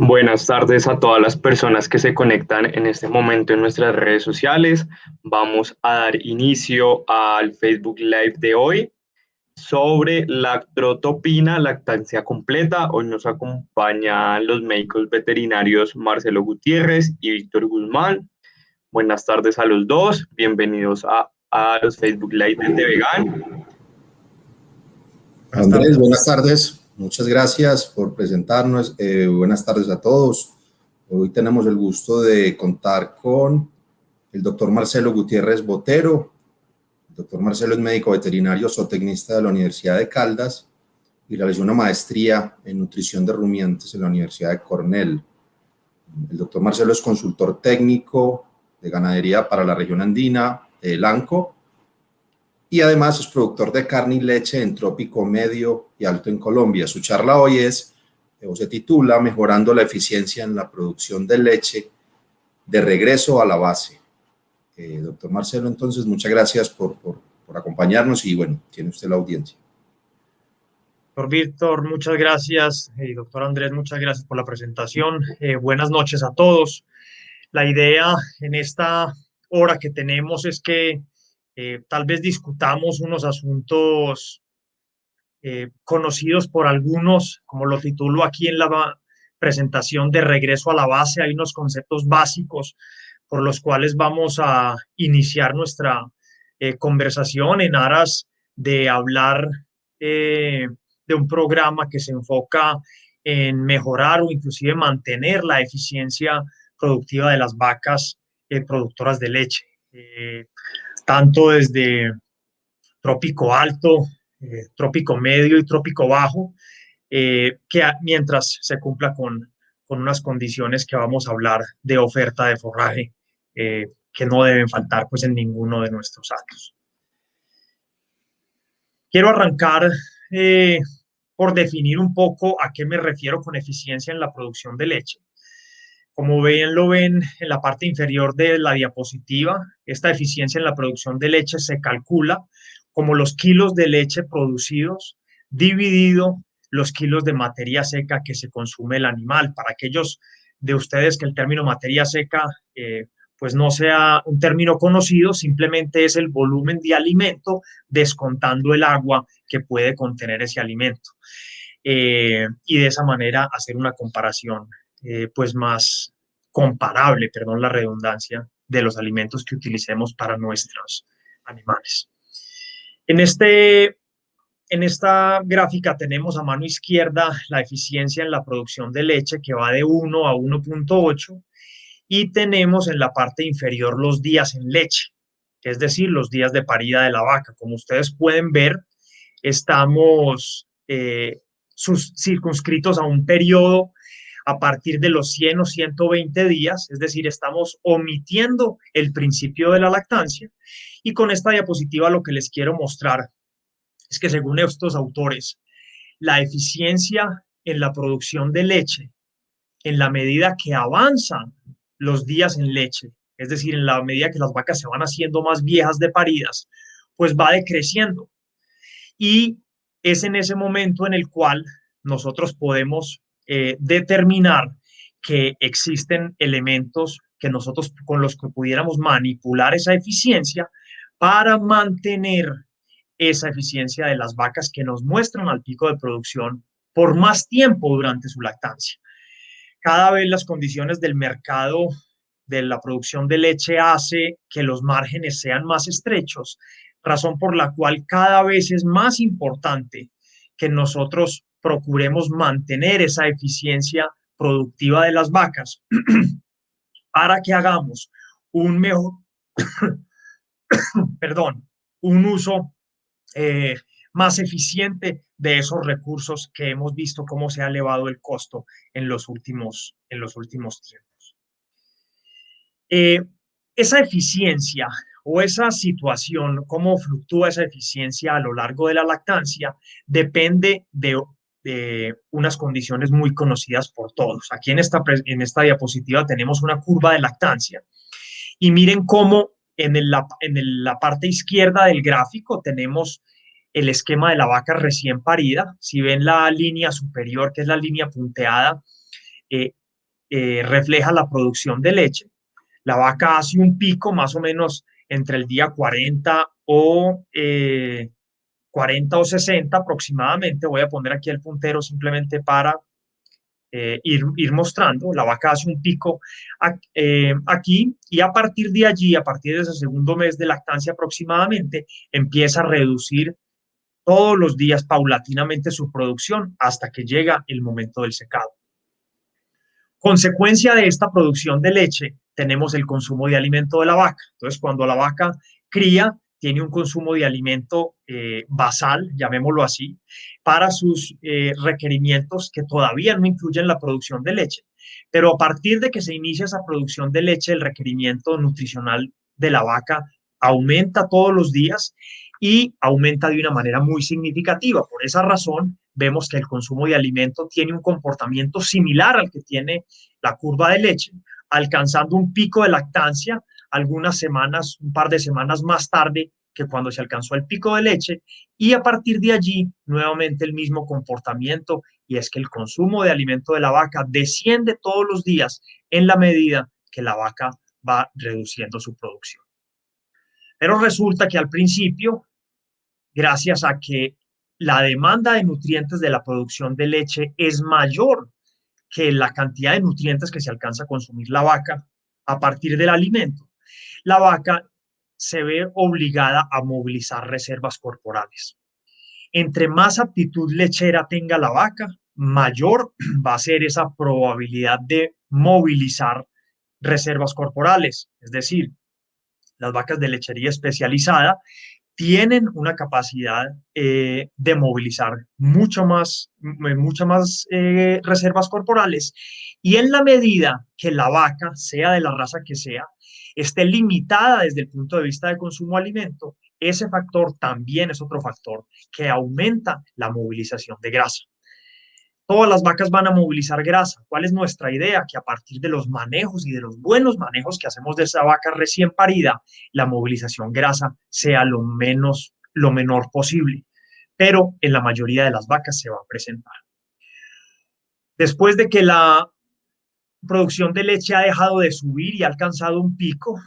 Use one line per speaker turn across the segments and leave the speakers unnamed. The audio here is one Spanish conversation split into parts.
Buenas tardes a todas las personas que se conectan en este momento en nuestras redes sociales. Vamos a dar inicio al Facebook Live de hoy sobre la trotopina, lactancia completa. Hoy nos acompañan los médicos veterinarios Marcelo Gutiérrez y Víctor Guzmán. Buenas tardes a los dos. Bienvenidos a, a los Facebook Live de Vegan.
Andrés, buenas tardes. Muchas gracias por presentarnos. Eh, buenas tardes a todos. Hoy tenemos el gusto de contar con el doctor Marcelo Gutiérrez Botero. El doctor Marcelo es médico veterinario zootecnista de la Universidad de Caldas y realizó una maestría en nutrición de rumiantes en la Universidad de Cornell. El doctor Marcelo es consultor técnico de ganadería para la región andina de Lanco y además es productor de carne y leche en trópico medio y alto en Colombia. Su charla hoy es, o se titula, Mejorando la eficiencia en la producción de leche de regreso a la base. Eh, doctor Marcelo, entonces, muchas gracias por, por, acompañarnos y bueno, tiene usted la audiencia.
Doctor Víctor, muchas gracias. y doctor Andrés, muchas gracias por la presentación. Eh, buenas noches a todos. La idea en esta hora que tenemos es que eh, tal vez discutamos unos asuntos eh, conocidos por algunos, como lo titulo aquí en la presentación de regreso a la base, hay unos conceptos básicos por los cuales vamos a iniciar nuestra eh, conversación en aras de hablar de un programa que se enfoca en mejorar o inclusive mantener la eficiencia productiva de las vacas productoras de leche tanto desde trópico alto, eh, trópico medio y trópico bajo, eh, que mientras se cumpla con, con, unas condiciones que vamos a hablar de oferta de forraje, eh, que no deben faltar pues en ninguno de nuestros actos. Quiero arrancar por definir un poco a qué me refiero con eficiencia en la producción de leche. Como lo ven en la parte inferior de la diapositiva, esta eficiencia en la producción de leche se calcula como los kilos de leche producidos dividido los kilos de materia seca que se consume el animal. Para aquellos de ustedes que el término materia seca eh, pues no sea un término conocido, simplemente es el volumen de alimento descontando el agua que puede contener ese alimento. Eh, y de esa manera hacer una comparación eh, pues más comparable, perdón la redundancia, de los alimentos que utilicemos para nuestros animales. En, este, en esta gráfica tenemos a mano izquierda la eficiencia en la producción de leche que va de 1 a 1.8 y tenemos en la parte inferior los días en leche, es decir, los días de parida de la vaca. Como ustedes pueden ver, estamos eh, circunscritos a un periodo a partir de los 100 o 120 días, es decir, estamos omitiendo el principio de la lactancia. Y con esta diapositiva lo que les quiero mostrar es que según estos autores, la eficiencia en la producción de leche, en la medida que avanzan los días en leche, es decir, en la medida que las vacas se van haciendo más viejas de paridas, pues va decreciendo. Y es en ese momento en el cual nosotros podemos eh, determinar que existen elementos que nosotros con los que pudiéramos manipular esa eficiencia para mantener esa eficiencia de las vacas que nos muestran al pico de producción por más tiempo durante su lactancia. Cada vez las condiciones del mercado de la producción de leche hace que los márgenes sean más estrechos, razón por la cual cada vez es más importante que nosotros procuremos mantener esa eficiencia productiva de las vacas para que hagamos un mejor, perdón, un uso eh, más eficiente de esos recursos que hemos visto cómo se ha elevado el costo en los últimos, en los últimos tiempos. Eh, esa eficiencia o esa situación, cómo fluctúa esa eficiencia a lo largo de la lactancia, depende de de unas condiciones muy conocidas por todos. Aquí en esta, en esta diapositiva tenemos una curva de lactancia y miren cómo en, el, en la parte izquierda del gráfico tenemos el esquema de la vaca recién parida. Si ven la línea superior, que es la línea punteada, eh, eh, refleja la producción de leche. La vaca hace un pico más o menos entre el día 40 o 40 eh, o 60 aproximadamente. Voy a poner aquí el puntero simplemente para ir, ir, mostrando. La vaca hace un pico aquí y a partir de allí, a partir de ese segundo mes de lactancia aproximadamente, empieza a reducir todos los días paulatinamente su producción hasta que llega el momento del secado. Consecuencia de esta producción de leche, tenemos el consumo de alimento de la vaca. Entonces, cuando la vaca cría, tiene un consumo de alimento eh, basal, llamémoslo así, para sus eh, requerimientos que todavía no incluyen la producción de leche. Pero a partir de que se inicia esa producción de leche, el requerimiento nutricional de la vaca aumenta todos los días y aumenta de una manera muy significativa. Por esa razón, vemos que el consumo de alimento tiene un comportamiento similar al que tiene la curva de leche, alcanzando un pico de lactancia algunas semanas, un par de semanas más tarde que cuando se alcanzó el pico de leche y a partir de allí nuevamente el mismo comportamiento y es que el consumo de alimento de la vaca desciende todos los días en la medida que la vaca va reduciendo su producción. Pero resulta que al principio gracias a que la demanda de nutrientes de la producción de leche es mayor que la cantidad de nutrientes que se alcanza a consumir la vaca a partir del alimento. La vaca se ve obligada a movilizar reservas corporales. Entre más aptitud lechera tenga la vaca, mayor va a ser esa probabilidad de movilizar reservas corporales. Es decir, las vacas de lechería especializada tienen una capacidad eh, de movilizar mucho más, muchas más eh, reservas corporales y en la medida que la vaca, sea de la raza que sea, esté limitada desde el punto de vista de consumo de alimento, ese factor también es otro factor que aumenta la movilización de grasa. Todas las vacas van a movilizar grasa. ¿Cuál es nuestra idea? Que a partir de los manejos y de los buenos manejos que hacemos de esa vaca recién parida, la movilización grasa sea lo menos, lo menor posible. Pero en la mayoría de las vacas se va a presentar. Después de que la producción de leche ha dejado de subir y ha alcanzado un pico,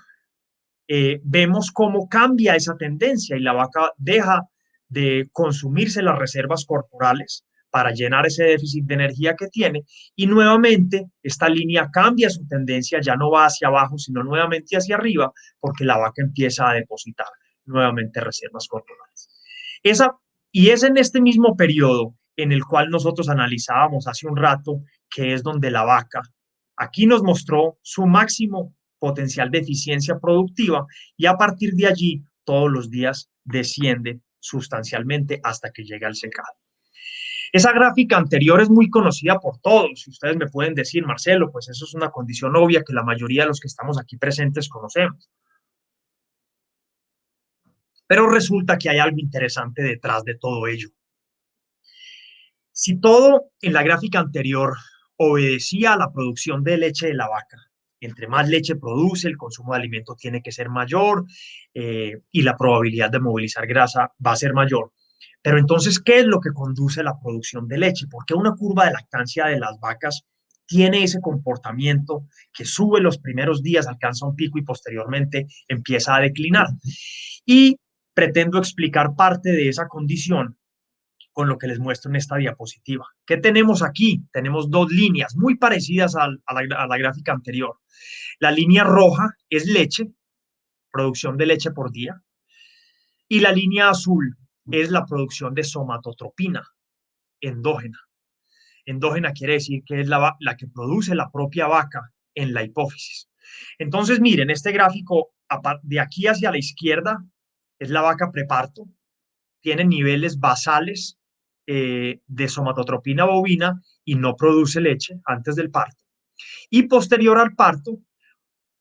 eh, vemos cómo cambia esa tendencia y la vaca deja de consumirse las reservas corporales para llenar ese déficit de energía que tiene y nuevamente esta línea cambia su tendencia, ya no va hacia abajo, sino nuevamente hacia arriba, porque la vaca empieza a depositar nuevamente reservas corporales. Esa, y es en este mismo periodo en el cual nosotros analizábamos hace un rato, que es donde la vaca aquí nos mostró su máximo potencial de eficiencia productiva y a partir de allí todos los días desciende sustancialmente hasta que llega al secado. Esa gráfica anterior es muy conocida por todos. Ustedes me pueden decir, Marcelo, pues eso es una condición obvia que la mayoría de los que estamos aquí presentes conocemos. Pero resulta que hay algo interesante detrás de todo ello. Si todo en la gráfica anterior obedecía a la producción de leche de la vaca, entre más leche produce, el consumo de alimento tiene que ser mayor eh, y la probabilidad de movilizar grasa va a ser mayor. Pero entonces, ¿qué es lo que conduce a la producción de leche? Porque una curva de lactancia de las vacas tiene ese comportamiento que sube los primeros días, alcanza un pico y posteriormente empieza a declinar. Y pretendo explicar parte de esa condición con lo que les muestro en esta diapositiva. ¿Qué tenemos aquí? Tenemos dos líneas muy parecidas a, la, gráfica anterior. La línea roja es leche, producción de leche por día, y la línea azul es la producción de somatotropina endógena. Endógena quiere decir que es la, la que produce la propia vaca en la hipófisis. Entonces, miren, este gráfico de aquí hacia la izquierda es la vaca preparto, tiene niveles basales eh, de somatotropina bovina y no produce leche antes del parto. Y posterior al parto,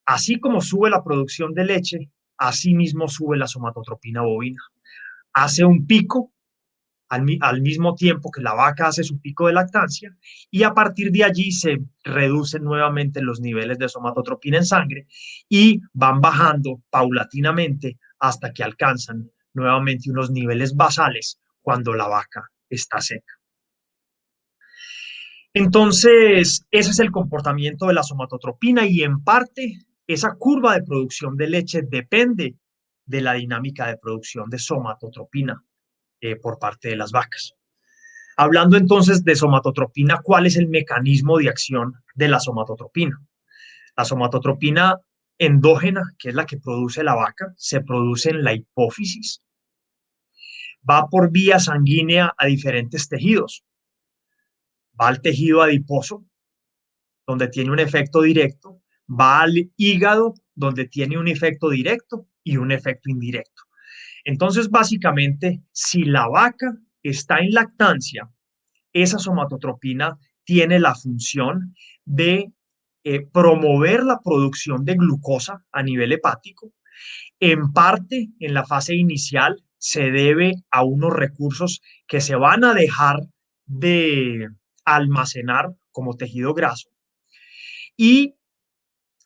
así como sube la producción de leche, así mismo sube la somatotropina bovina hace un pico al, mismo tiempo que la vaca hace su pico de lactancia y a partir de allí se reducen nuevamente los niveles de somatotropina en sangre y van bajando paulatinamente hasta que alcanzan nuevamente unos niveles basales cuando la vaca está seca. Entonces, ese es el comportamiento de la somatotropina y en parte esa curva de producción de leche depende de la dinámica de producción de somatotropina eh, por parte de las vacas. Hablando entonces de somatotropina, ¿cuál es el mecanismo de acción de la somatotropina? La somatotropina endógena, que es la que produce la vaca, se produce en la hipófisis. Va por vía sanguínea a diferentes tejidos. Va al tejido adiposo, donde tiene un efecto directo. Va al hígado, donde tiene un efecto directo y un efecto indirecto. Entonces, básicamente, si la vaca está en lactancia, esa somatotropina tiene la función de eh, promover la producción de glucosa a nivel hepático. En parte, en la fase inicial, se debe a unos recursos que se van a dejar de almacenar como tejido graso. Y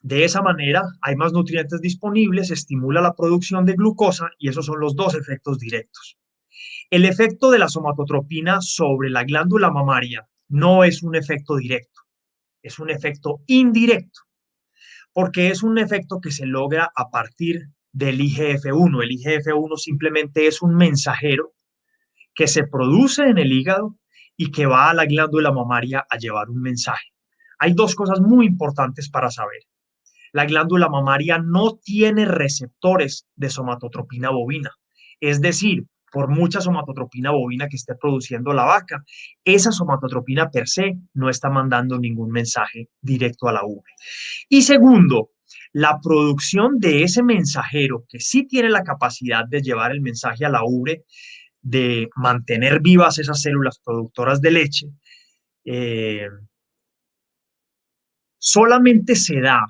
de esa manera hay más nutrientes disponibles, estimula la producción de glucosa y esos son los dos efectos directos. El efecto de la somatotropina sobre la glándula mamaria no es un efecto directo, es un efecto indirecto, porque es un efecto que se logra a partir del IGF-1. El IGF-1 simplemente es un mensajero que se produce en el hígado y que va a la glándula mamaria a llevar un mensaje. Hay dos cosas muy importantes para saber la glándula mamaria no tiene receptores de somatotropina bovina. Es decir, por mucha somatotropina bovina que esté produciendo la vaca, esa somatotropina per se no está mandando ningún mensaje directo a la ubre. Y segundo, la producción de ese mensajero que sí tiene la capacidad de llevar el mensaje a la ubre, de mantener vivas esas células productoras de leche, eh, solamente se da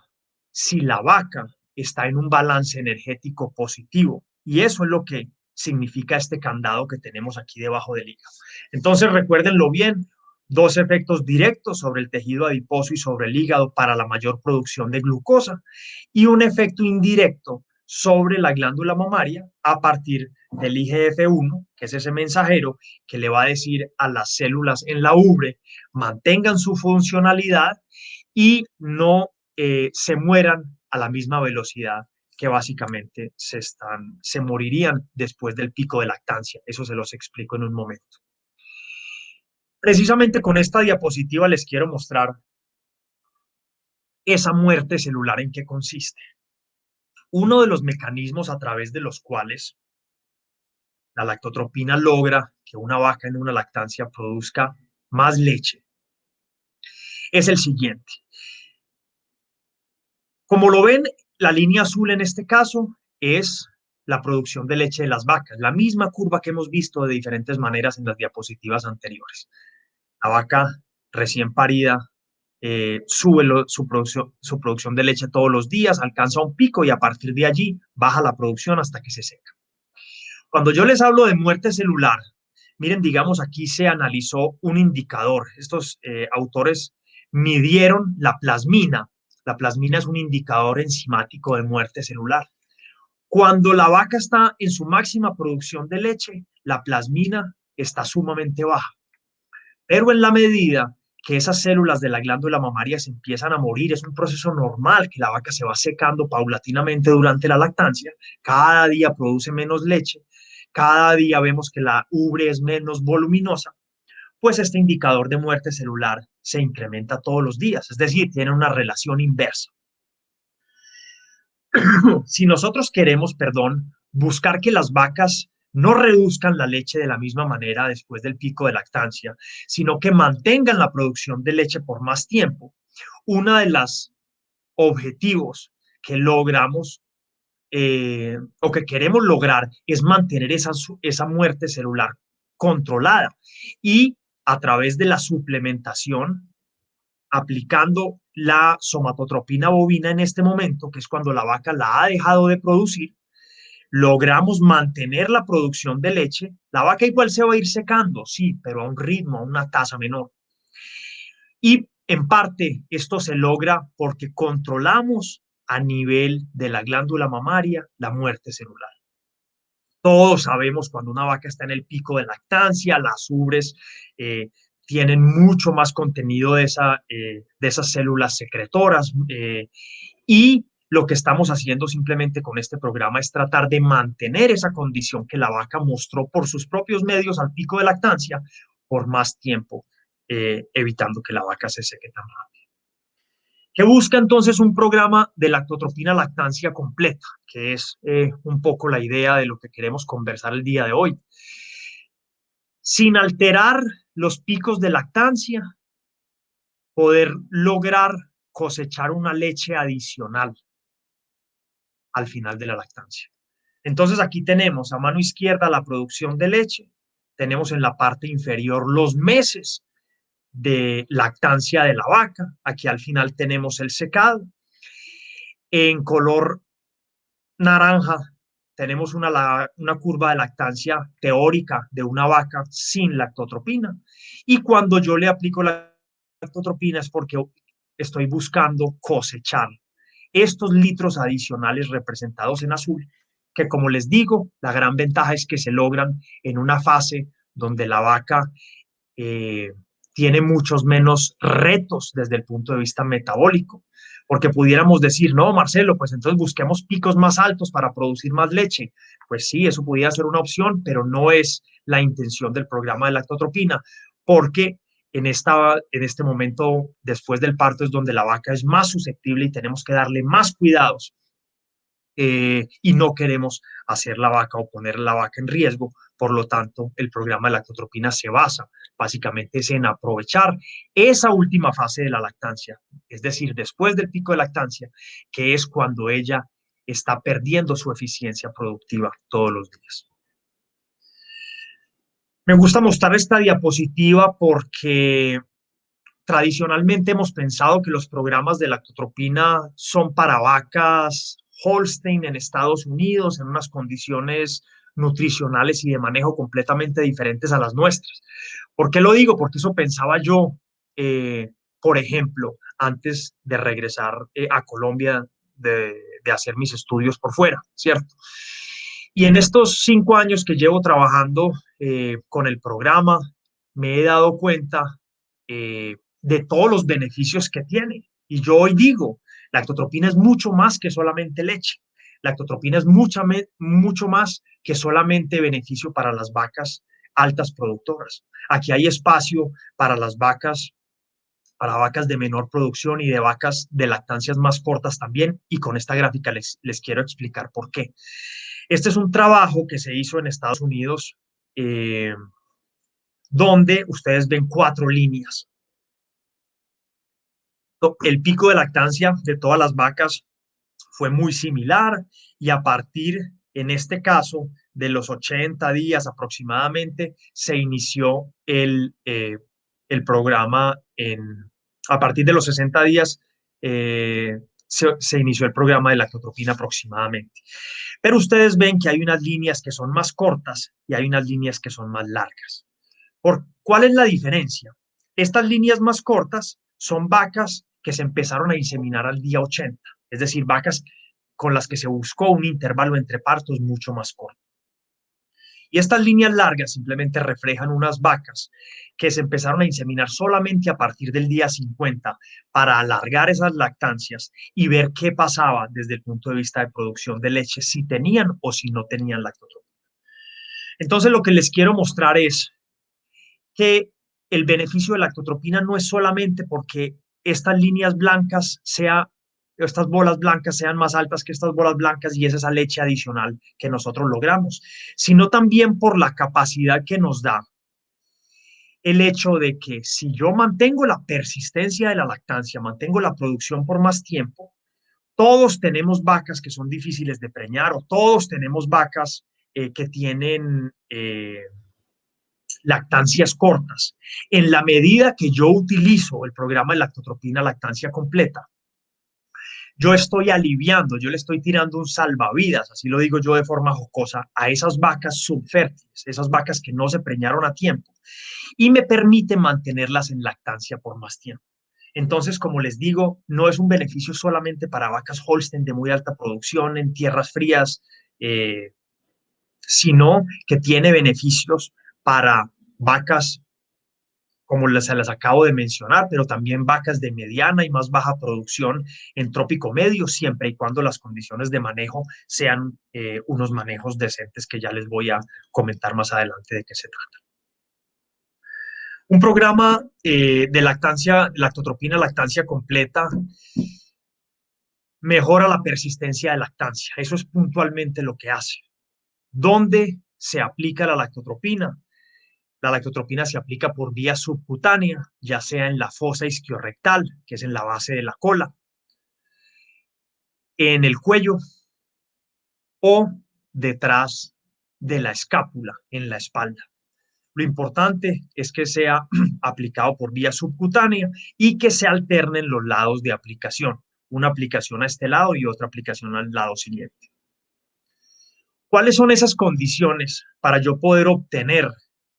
si la vaca está en un balance energético positivo. Y eso es lo que significa este candado que tenemos aquí debajo del hígado. Entonces, recuérdenlo bien, dos efectos directos sobre el tejido adiposo y sobre el hígado para la mayor producción de glucosa y un efecto indirecto sobre la glándula mamaria a partir del IGF-1, que es ese mensajero que le va a decir a las células en la ubre, mantengan su funcionalidad y no eh, se mueran a la misma velocidad que básicamente se, están, se morirían después del pico de lactancia. Eso se los explico en un momento. Precisamente con esta diapositiva les quiero mostrar esa muerte celular en qué consiste. Uno de los mecanismos a través de los cuales la lactotropina logra que una vaca en una lactancia produzca más leche es el siguiente. Como lo ven, la línea azul en este caso es la producción de leche de las vacas, la misma curva que hemos visto de diferentes maneras en las diapositivas anteriores. La vaca recién parida eh, sube su, producción, de leche todos los días, alcanza un pico y a partir de allí baja la producción hasta que se seca. Cuando yo les hablo de muerte celular, miren, digamos, aquí se analizó un indicador. Estos eh, autores midieron la plasmina la plasmina es un indicador enzimático de muerte celular. Cuando la vaca está en su máxima producción de leche, la plasmina está sumamente baja. Pero en la medida que esas células de la glándula mamaria se empiezan a morir, es un proceso normal que la vaca se va secando paulatinamente durante la lactancia, cada día produce menos leche, cada día vemos que la ubre es menos voluminosa, pues este indicador de muerte celular se incrementa todos los días, es decir, tiene una relación inversa. si nosotros queremos, perdón, buscar que las vacas no reduzcan la leche de la misma manera después del pico de lactancia, sino que mantengan la producción de leche por más tiempo, uno de los objetivos que logramos eh, o que queremos lograr es mantener esa, esa muerte celular controlada y a través de la suplementación, aplicando la somatotropina bovina en este momento, que es cuando la vaca la ha dejado de producir, logramos mantener la producción de leche. La vaca igual se va a ir secando, sí, pero a un ritmo, a una tasa menor. Y en parte esto se logra porque controlamos a nivel de la glándula mamaria la muerte celular. Todos sabemos cuando una vaca está en el pico de lactancia, las ubres eh, tienen mucho más contenido de, esa, eh, de esas células secretoras eh, y lo que estamos haciendo simplemente con este programa es tratar de mantener esa condición que la vaca mostró por sus propios medios al pico de lactancia por más tiempo, evitando que la vaca se seque tan rápido. Que busca entonces un programa de lactotropina lactancia completa, que es eh, un poco la idea de lo que queremos conversar el día de hoy. Sin alterar los picos de lactancia, poder lograr cosechar una leche adicional al final de la lactancia. Entonces aquí tenemos a mano izquierda la producción de leche, tenemos en la parte inferior los meses de lactancia de la vaca. Aquí al final tenemos el secado. En color naranja tenemos una, una curva de lactancia teórica de una vaca sin lactotropina. Y cuando yo le aplico la lactotropina es porque estoy buscando cosechar estos litros adicionales representados en azul, que como les digo, la gran ventaja es que se logran en una fase donde la vaca eh, tiene muchos menos retos desde el punto de vista metabólico, porque pudiéramos decir, no, Marcelo, pues entonces busquemos picos más altos para producir más leche. Pues sí, eso pudiera ser una opción, pero no es la intención del programa de lactotropina, porque en, esta, en este momento, después del parto, es donde la vaca es más susceptible y tenemos que darle más cuidados eh, y no queremos hacer la vaca o poner la vaca en riesgo. Por lo tanto, el programa de lactotropina se basa básicamente en aprovechar esa última fase de la lactancia, es decir, después del pico de lactancia, que es cuando ella está perdiendo su eficiencia productiva todos los días. Me gusta mostrar esta diapositiva porque tradicionalmente hemos pensado que los programas de lactotropina son para vacas Holstein en Estados Unidos, en unas condiciones nutricionales y de manejo completamente diferentes a las nuestras. ¿Por qué lo digo? Porque eso pensaba yo, eh, por ejemplo, antes de regresar eh, a Colombia, de, hacer mis estudios por fuera, ¿cierto? Y en estos cinco años que llevo trabajando eh, con el programa, me he dado cuenta de todos los beneficios que tiene. Y yo hoy digo, la lactotropina es mucho más que solamente leche. La lactotropina es mucho más que solamente beneficio para las vacas altas productoras. Aquí hay espacio para las vacas, para vacas de menor producción y de vacas de lactancias más cortas también. Y con esta gráfica les, les quiero explicar por qué. Este es un trabajo que se hizo en Estados Unidos, eh, donde ustedes ven cuatro líneas el pico de lactancia de todas las vacas fue muy similar y a partir, en este caso, de los 80 días aproximadamente, se inició el, eh, el programa en, a partir de los 60 días, eh, se, inició el programa de lactotropina aproximadamente. Pero ustedes ven que hay unas líneas que son más cortas y hay unas líneas que son más largas. ¿Por cuál es la diferencia? Estas líneas más cortas son vacas que se empezaron a inseminar al día 80, es decir, vacas con las que se buscó un intervalo entre partos mucho más corto. Y estas líneas largas simplemente reflejan unas vacas que se empezaron a inseminar solamente a partir del día 50 para alargar esas lactancias y ver qué pasaba desde el punto de vista de producción de leche, si tenían o si no tenían lactotropina. Entonces lo que les quiero mostrar es que el beneficio de lactotropina no es solamente porque estas líneas blancas sea, estas bolas blancas sean más altas que estas bolas blancas y es esa leche adicional que nosotros logramos, sino también por la capacidad que nos da el hecho de que si yo mantengo la persistencia de la lactancia, mantengo la producción por más tiempo, todos tenemos vacas que son difíciles de preñar o todos tenemos vacas eh, que tienen eh, lactancias cortas. En la medida que yo utilizo el programa de lactotropina lactancia completa, yo estoy aliviando, yo le estoy tirando un salvavidas, así lo digo yo de forma jocosa, a esas vacas subfértiles, esas vacas que no se preñaron a tiempo, y me permite mantenerlas en lactancia por más tiempo. Entonces, como les digo, no es un beneficio solamente para vacas Holstein de muy alta producción en tierras frías, eh, sino que tiene beneficios para vacas como se las acabo de mencionar, pero también vacas de mediana y más baja producción en trópico medio, siempre y cuando las condiciones de manejo sean eh, unos manejos decentes que ya les voy a comentar más adelante de qué se trata. Un programa eh, de lactancia, lactotropina, lactancia completa, mejora la persistencia de lactancia. Eso es puntualmente lo que hace. ¿Dónde se aplica la lactotropina? La lactotropina se aplica por vía subcutánea, ya sea en la fosa isquiorrectal, que es en la base de la cola, en el cuello o detrás de la escápula, en la espalda. Lo importante es que sea aplicado por vía subcutánea y que se alternen los lados de aplicación, una aplicación a este lado y otra aplicación al lado siguiente. ¿Cuáles son esas condiciones para yo poder obtener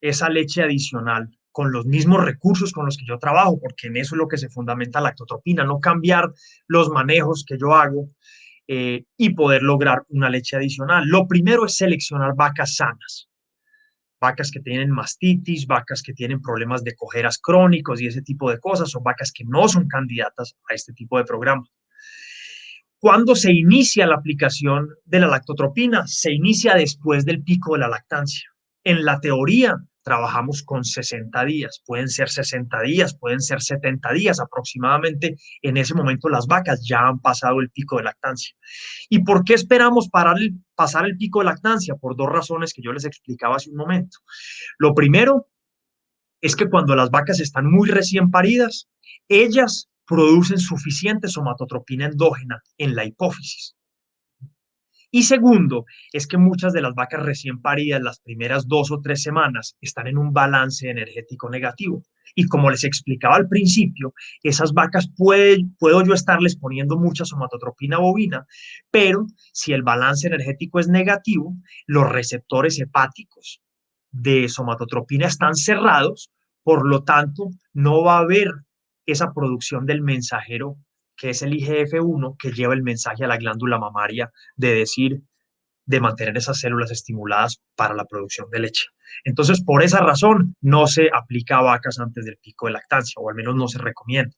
esa leche adicional con los mismos recursos con los que yo trabajo, porque en eso es lo que se fundamenta la lactotropina, no cambiar los manejos que yo hago eh, y poder lograr una leche adicional. Lo primero es seleccionar vacas sanas, vacas que tienen mastitis, vacas que tienen problemas de cojeras crónicos y ese tipo de cosas, son vacas que no son candidatas a este tipo de programa. ¿Cuándo se inicia la aplicación de la lactotropina? Se inicia después del pico de la lactancia. En la teoría, trabajamos con 60 días, pueden ser 60 días, pueden ser 70 días aproximadamente. En ese momento las vacas ya han pasado el pico de lactancia. ¿Y por qué esperamos parar pasar el pico de lactancia? Por dos razones que yo les explicaba hace un momento. Lo primero es que cuando las vacas están muy recién paridas, ellas producen suficiente somatotropina endógena en la hipófisis. Y segundo, es que muchas de las vacas recién paridas las primeras dos o tres semanas están en un balance energético negativo. Y como les explicaba al principio, esas vacas puedo yo estarles poniendo mucha somatotropina bovina, pero si el balance energético es negativo, los receptores hepáticos de somatotropina están cerrados, por lo tanto, no va a haber esa producción del mensajero que es el IGF-1 que lleva el mensaje a la glándula mamaria de decir, de mantener esas células estimuladas para la producción de leche. Entonces, por esa razón, no se aplica a vacas antes del pico de lactancia, o al menos no se recomienda.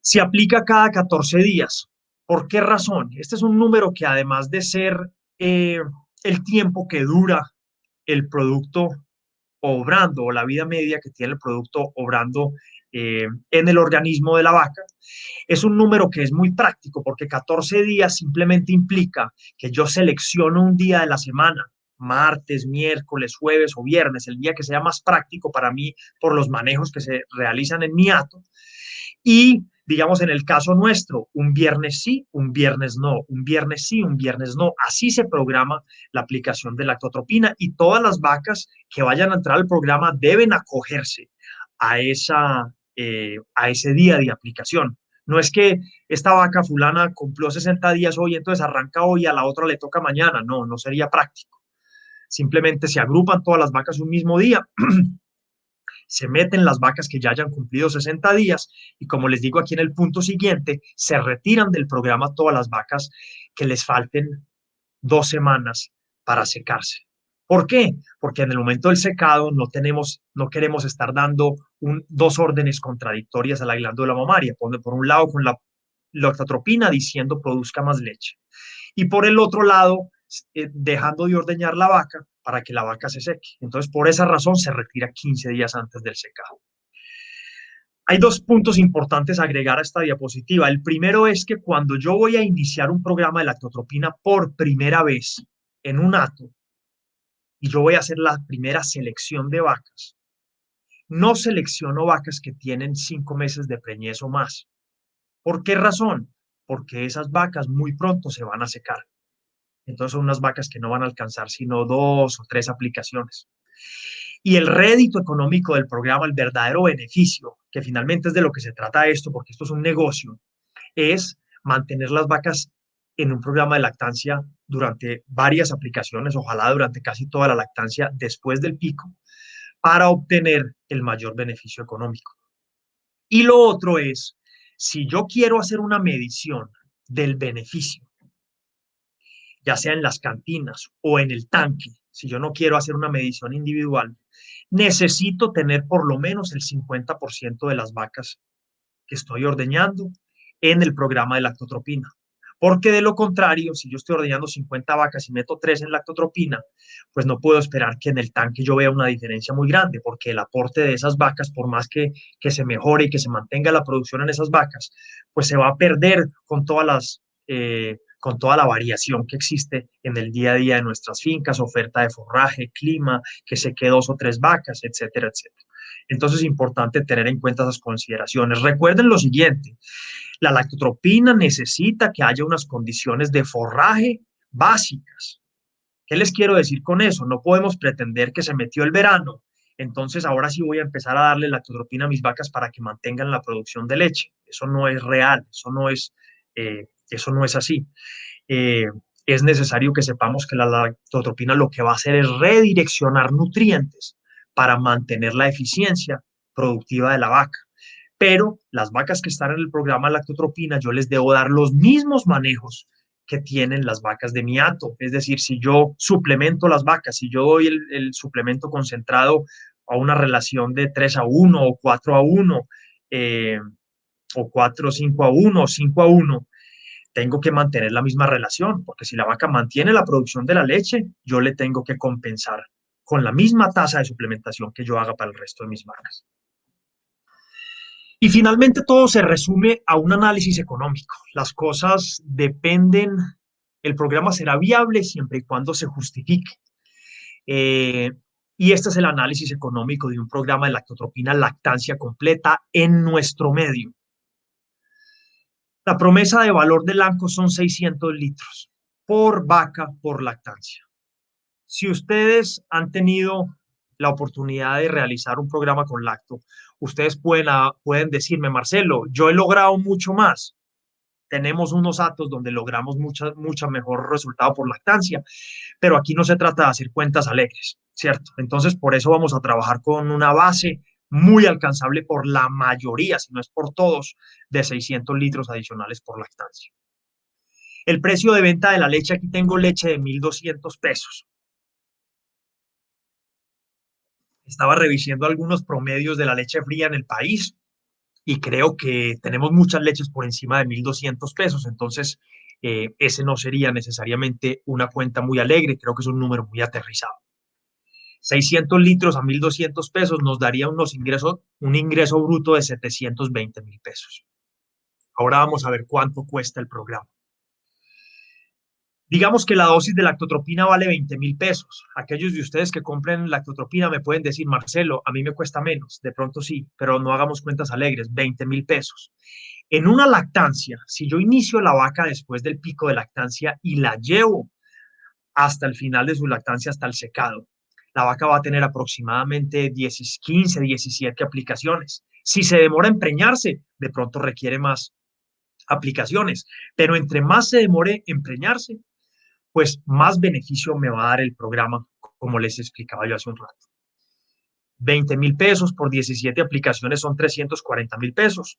Se aplica cada 14 días. ¿Por qué razón? Este es un número que además de ser eh, el tiempo que dura el producto obrando o la vida media que tiene el producto obrando eh, en el organismo de la vaca, es un número que es muy práctico porque 14 días simplemente implica que yo selecciono un día de la semana, martes, miércoles, jueves o viernes, el día que sea más práctico para mí por los manejos que se realizan en mi ato, y digamos en el caso nuestro, un viernes sí, un viernes no, un viernes sí, un viernes no. Así se programa la aplicación de la lactotropina y todas las vacas que vayan a entrar al programa deben acogerse a esa, eh, a ese día de aplicación. No es que esta vaca fulana cumplió 60 días hoy, entonces arranca hoy a la otra le toca mañana. No, no sería práctico. Simplemente se agrupan todas las vacas un mismo día, se meten las vacas que ya hayan cumplido 60 días y como les digo aquí en el punto siguiente, se retiran del programa todas las vacas que les falten dos semanas para secarse. ¿Por qué? Porque en el momento del secado no tenemos, no queremos estar dando dos órdenes contradictorias a la glándula mamaria. Por, un lado con la lactotropina diciendo produzca más leche y por el otro lado eh, dejando de ordeñar la vaca para que la vaca se seque. Entonces, por esa razón se retira 15 días antes del secado. Hay dos puntos importantes a agregar a esta diapositiva. El primero es que cuando yo voy a iniciar un programa de lactotropina por primera vez en un ato, y yo voy a hacer la primera selección de vacas. No selecciono vacas que tienen cinco meses de preñez o más. ¿Por qué razón? Porque esas vacas muy pronto se van a secar. Entonces son unas vacas que no van a alcanzar sino dos o tres aplicaciones. Y el rédito económico del programa, el verdadero beneficio, que finalmente es de lo que se trata esto, porque esto es un negocio, es mantener las vacas en un programa de lactancia durante varias aplicaciones, ojalá durante casi toda la lactancia después del pico, para obtener el mayor beneficio económico. Y lo otro es, si yo quiero hacer una medición del beneficio ya sea en las cantinas o en el tanque, si yo no quiero hacer una medición individual, necesito tener por lo menos el 50% de las vacas que estoy ordeñando en el programa de lactotropina. Porque de lo contrario, si yo estoy ordeñando 50 vacas y meto 3 en lactotropina, pues no puedo esperar que en el tanque yo vea una diferencia muy grande, porque el aporte de esas vacas, por más que, que se mejore y que se mantenga la producción en esas vacas, pues se va a perder con todas las... Eh, con toda la variación que existe en el día a día de nuestras fincas, oferta de forraje, clima, que se quede dos o tres vacas, etcétera, etcétera. Entonces es importante tener en cuenta esas consideraciones. Recuerden lo siguiente, la lactotropina necesita que haya unas condiciones de forraje básicas. ¿Qué les quiero decir con eso? No podemos pretender que se metió el verano, entonces ahora sí voy a empezar a darle lactotropina a mis vacas para que mantengan la producción de leche. Eso no es real, eso no es eh, eso no es así. Eh, es necesario que sepamos que la lactotropina lo que va a hacer es redireccionar nutrientes para mantener la eficiencia productiva de la vaca. Pero las vacas que están en el programa lactotropina, yo les debo dar los mismos manejos que tienen las vacas de miato. Es decir, si yo suplemento las vacas, si yo doy el, suplemento concentrado a una relación de 3 a 1 o 4 a 1, eh, o 4, 5 a 1 o 5 a 1, tengo que mantener la misma relación, porque si la vaca mantiene la producción de la leche, yo le tengo que compensar con la misma tasa de suplementación que yo haga para el resto de mis vacas. Y finalmente todo se resume a un análisis económico. Las cosas dependen, el programa será viable siempre y cuando se justifique. Eh, y este es el análisis económico de un programa de lactotropina lactancia completa en nuestro medio. La promesa de valor del ANCO son 600 litros por vaca por lactancia. Si ustedes han tenido la oportunidad de realizar un programa con lacto, ustedes pueden, pueden decirme, Marcelo, yo he logrado mucho más. Tenemos unos datos donde logramos mucho mucha mejor resultado por lactancia, pero aquí no se trata de hacer cuentas alegres, ¿cierto? Entonces, por eso vamos a trabajar con una base muy alcanzable por la mayoría, si no es por todos, de 600 litros adicionales por lactancia. El precio de venta de la leche, aquí tengo leche de 1.200 pesos. Estaba revisando algunos promedios de la leche fría en el país y creo que tenemos muchas leches por encima de 1.200 pesos, entonces eh, ese no sería necesariamente una cuenta muy alegre, creo que es un número muy aterrizado. 600 litros a 1.200 pesos nos daría unos ingresos, un ingreso bruto de 720 mil pesos. Ahora vamos a ver cuánto cuesta el programa. Digamos que la dosis de lactotropina vale 20 mil pesos. Aquellos de ustedes que compren lactotropina me pueden decir, Marcelo, a mí me cuesta menos. De pronto sí, pero no hagamos cuentas alegres, 20 mil pesos. En una lactancia, si yo inicio la vaca después del pico de lactancia y la llevo hasta el final de su lactancia, hasta el secado, la vaca va a tener aproximadamente 10, 15, 17 aplicaciones. Si se demora en preñarse, de pronto requiere más aplicaciones, pero entre más se demore en preñarse, pues más beneficio me va a dar el programa, como les explicaba yo hace un rato. 20 mil pesos por 17 aplicaciones son 340 mil pesos.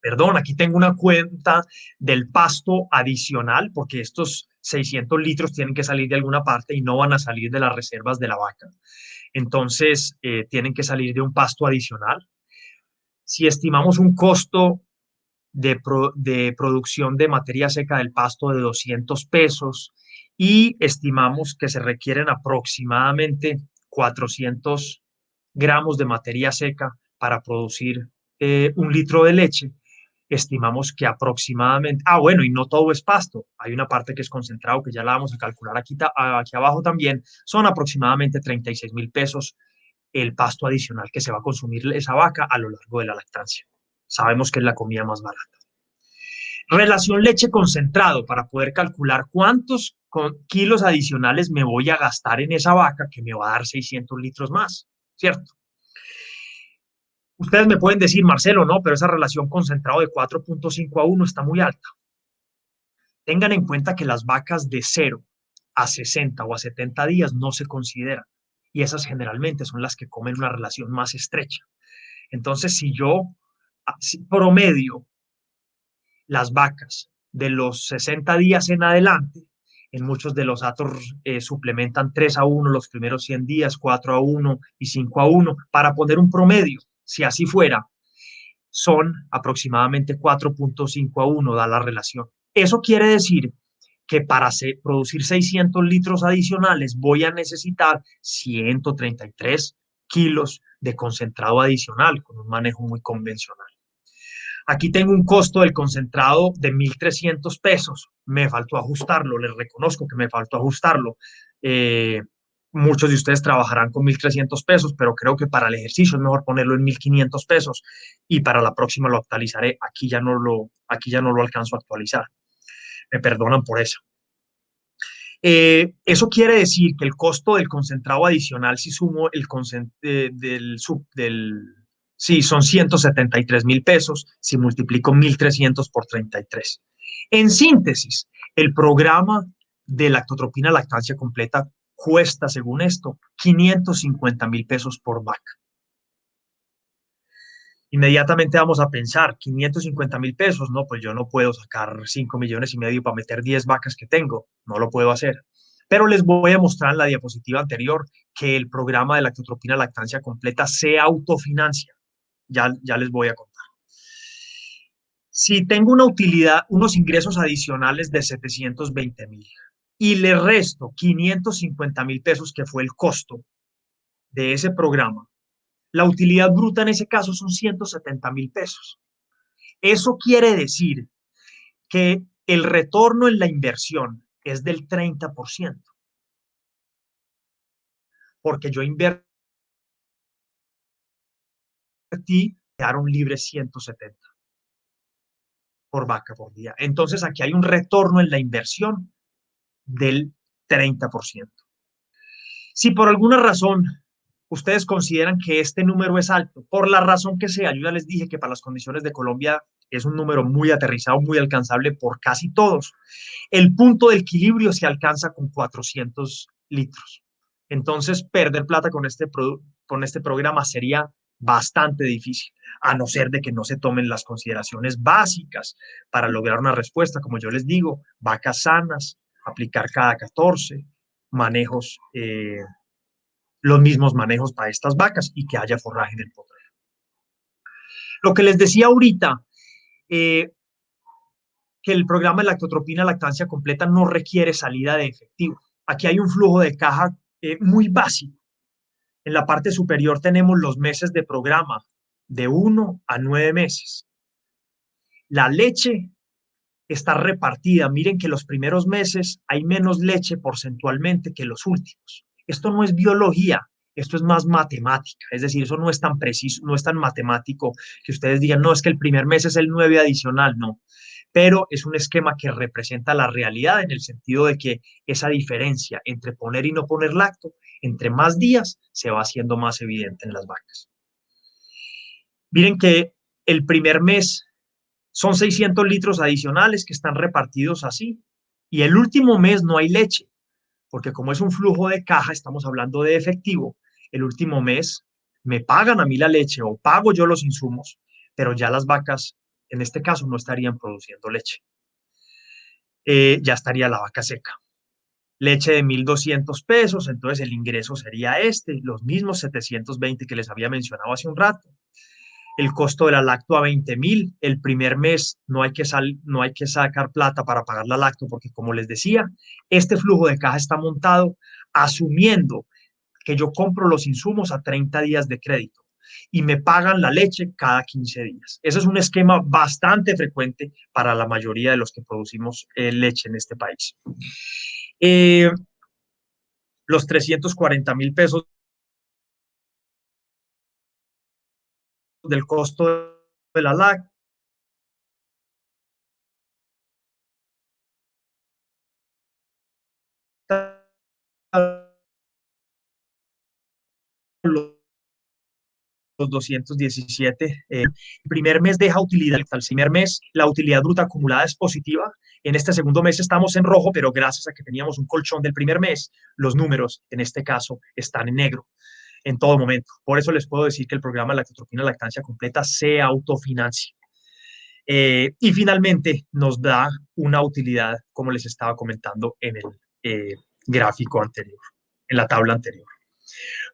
Perdón, aquí tengo una cuenta del pasto adicional, porque estos 600 litros tienen que salir de alguna parte y no van a salir de las reservas de la vaca. Entonces, eh, tienen que salir de un pasto adicional. Si estimamos un costo de, producción de materia seca del pasto de 200 pesos y estimamos que se requieren aproximadamente 400 gramos de materia seca para producir eh, un litro de leche, estimamos que aproximadamente, ah, bueno, y no todo es pasto, hay una parte que es concentrado, que ya la vamos a calcular aquí, aquí abajo también, son aproximadamente 36 mil pesos el pasto adicional que se va a consumir esa vaca a lo largo de la lactancia. Sabemos que es la comida más barata. Relación leche concentrado para poder calcular cuántos kilos adicionales me voy a gastar en esa vaca que me va a dar 600 litros más, ¿cierto? Ustedes me pueden decir, Marcelo, no, pero esa relación concentrado de 4.5 a 1 está muy alta. Tengan en cuenta que las vacas de 0 a 60 o a 70 días no se consideran y esas generalmente son las que comen una relación más estrecha. Entonces, si yo promedio las vacas de los 60 días en adelante, en muchos de los datos eh, suplementan 3 a 1 los primeros 100 días, 4 a 1 y 5 a 1, para poner un promedio. Si así fuera, son aproximadamente 4.5 a 1, da la relación. Eso quiere decir que para producir 600 litros adicionales voy a necesitar 133 kilos de concentrado adicional con un manejo muy convencional. Aquí tengo un costo del concentrado de 1.300 pesos. Me faltó ajustarlo, les reconozco que me faltó ajustarlo. Eh, muchos de ustedes trabajarán con 1.300 pesos, pero creo que para el ejercicio es mejor ponerlo en 1.500 pesos y para la próxima lo actualizaré. Aquí ya no lo, aquí ya no lo alcanzo a actualizar. Me perdonan por eso. Eh, eso quiere decir que el costo del concentrado adicional, si sumo el eh, del, sub, del Sí, son 173 mil pesos si multiplico 1.300 por 33. En síntesis, el programa de lactotropina lactancia completa cuesta, según esto, 550 mil pesos por vaca. Inmediatamente vamos a pensar, 550 mil pesos, no, pues yo no puedo sacar 5 millones y medio para meter 10 vacas que tengo, no lo puedo hacer. Pero les voy a mostrar en la diapositiva anterior que el programa de lactotropina lactancia completa se autofinancia ya, ya les voy a contar. Si tengo una utilidad, unos ingresos adicionales de 720 mil y le resto 550 mil pesos, que fue el costo de ese programa, la utilidad bruta en ese caso son 170 mil pesos. Eso quiere decir que el retorno en la inversión es del 30%. Porque yo invierto ti quedaron libres 170 por vaca por día. Entonces aquí hay un retorno en la inversión del 30%. Si por alguna razón ustedes consideran que este número es alto, por la razón que sea, yo ya les dije que para las condiciones de Colombia es un número muy aterrizado, muy alcanzable por casi todos. El punto de equilibrio se alcanza con 400 litros. Entonces, perder plata con este, con este programa sería bastante difícil, a no ser de que no se tomen las consideraciones básicas para lograr una respuesta, como yo les digo, vacas sanas, aplicar cada 14, manejos, eh, los mismos manejos para estas vacas y que haya forraje en el potrero. Lo que les decía ahorita, eh, que el programa de lactotropina lactancia completa no requiere salida de efectivo. Aquí hay un flujo de caja eh, muy básico en la parte superior tenemos los meses de programa, de 1 a 9 meses. La leche está repartida. Miren que los primeros meses hay menos leche porcentualmente que los últimos. Esto no es biología, esto es más matemática. Es decir, eso no es tan preciso, no es tan matemático que ustedes digan, no, es que el primer mes es el 9 adicional, no. Pero es un esquema que representa la realidad en el sentido de que esa diferencia entre poner y no poner lacto entre más días se va haciendo más evidente en las vacas. Miren que el primer mes son 600 litros adicionales que están repartidos así y el último mes no hay leche, porque como es un flujo de caja, estamos hablando de efectivo, el último mes me pagan a mí la leche o pago yo los insumos, pero ya las vacas en este caso no estarían produciendo leche. Eh, ya estaría la vaca seca leche de 1.200 pesos, entonces el ingreso sería este, los mismos 720 que les había mencionado hace un rato. El costo de la lacto a 20.000, el primer mes no hay, que sal, no hay que sacar plata para pagar la lacto, porque como les decía, este flujo de caja está montado asumiendo que yo compro los insumos a 30 días de crédito y me pagan la leche cada 15 días. Ese es un esquema bastante frecuente para la mayoría de los que producimos eh, leche en este país. Eh, los 340 mil pesos del costo de la LAC. los 217. Eh, el primer mes deja utilidad, el primer mes la utilidad bruta acumulada es positiva. En este segundo mes estamos en rojo, pero gracias a que teníamos un colchón del primer mes, los números en este caso están en negro en todo momento. Por eso les puedo decir que el programa Lactotropina Lactancia Completa se autofinancia. Eh, y finalmente nos da una utilidad, como les estaba comentando en el eh, gráfico anterior, en la tabla anterior.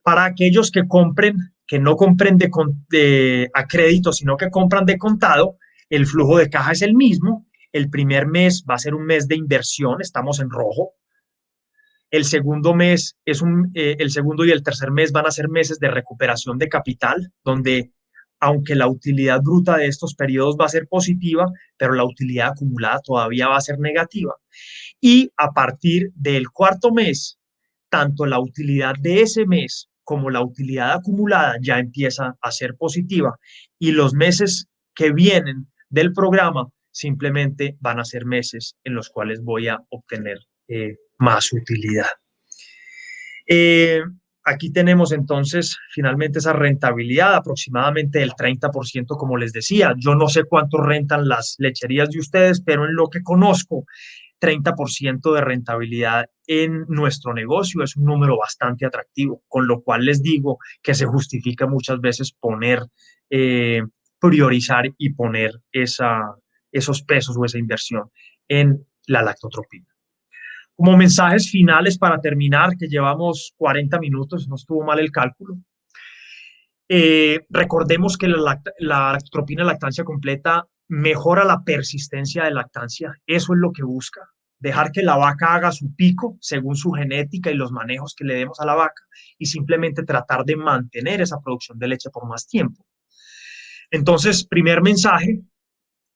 Para aquellos que compren, que no compren de, a crédito, sino que compran de contado, el flujo de caja es el mismo. El primer mes va a ser un mes de inversión, estamos en rojo. El segundo mes es un, eh, el segundo y el tercer mes van a ser meses de recuperación de capital, donde aunque la utilidad bruta de estos periodos va a ser positiva, pero la utilidad acumulada todavía va a ser negativa. Y a partir del cuarto mes, tanto la utilidad de ese mes como la utilidad acumulada ya empieza a ser positiva y los meses que vienen del programa simplemente van a ser meses en los cuales voy a obtener eh, más utilidad. Eh, aquí tenemos entonces finalmente esa rentabilidad aproximadamente del 30%, como les decía. Yo no sé cuánto rentan las lecherías de ustedes, pero en lo que conozco, 30% de rentabilidad en nuestro negocio es un número bastante atractivo, con lo cual les digo que se justifica muchas veces poner, eh, priorizar y poner esa, esos pesos o esa inversión en la lactotropina. Como mensajes finales para terminar, que llevamos 40 minutos, no estuvo mal el cálculo. Eh, recordemos que la, la lactotropina lactancia completa mejora la persistencia de lactancia. Eso es lo que busca. Dejar que la vaca haga su pico según su genética y los manejos que le demos a la vaca y simplemente tratar de mantener esa producción de leche por más tiempo. Entonces, primer mensaje,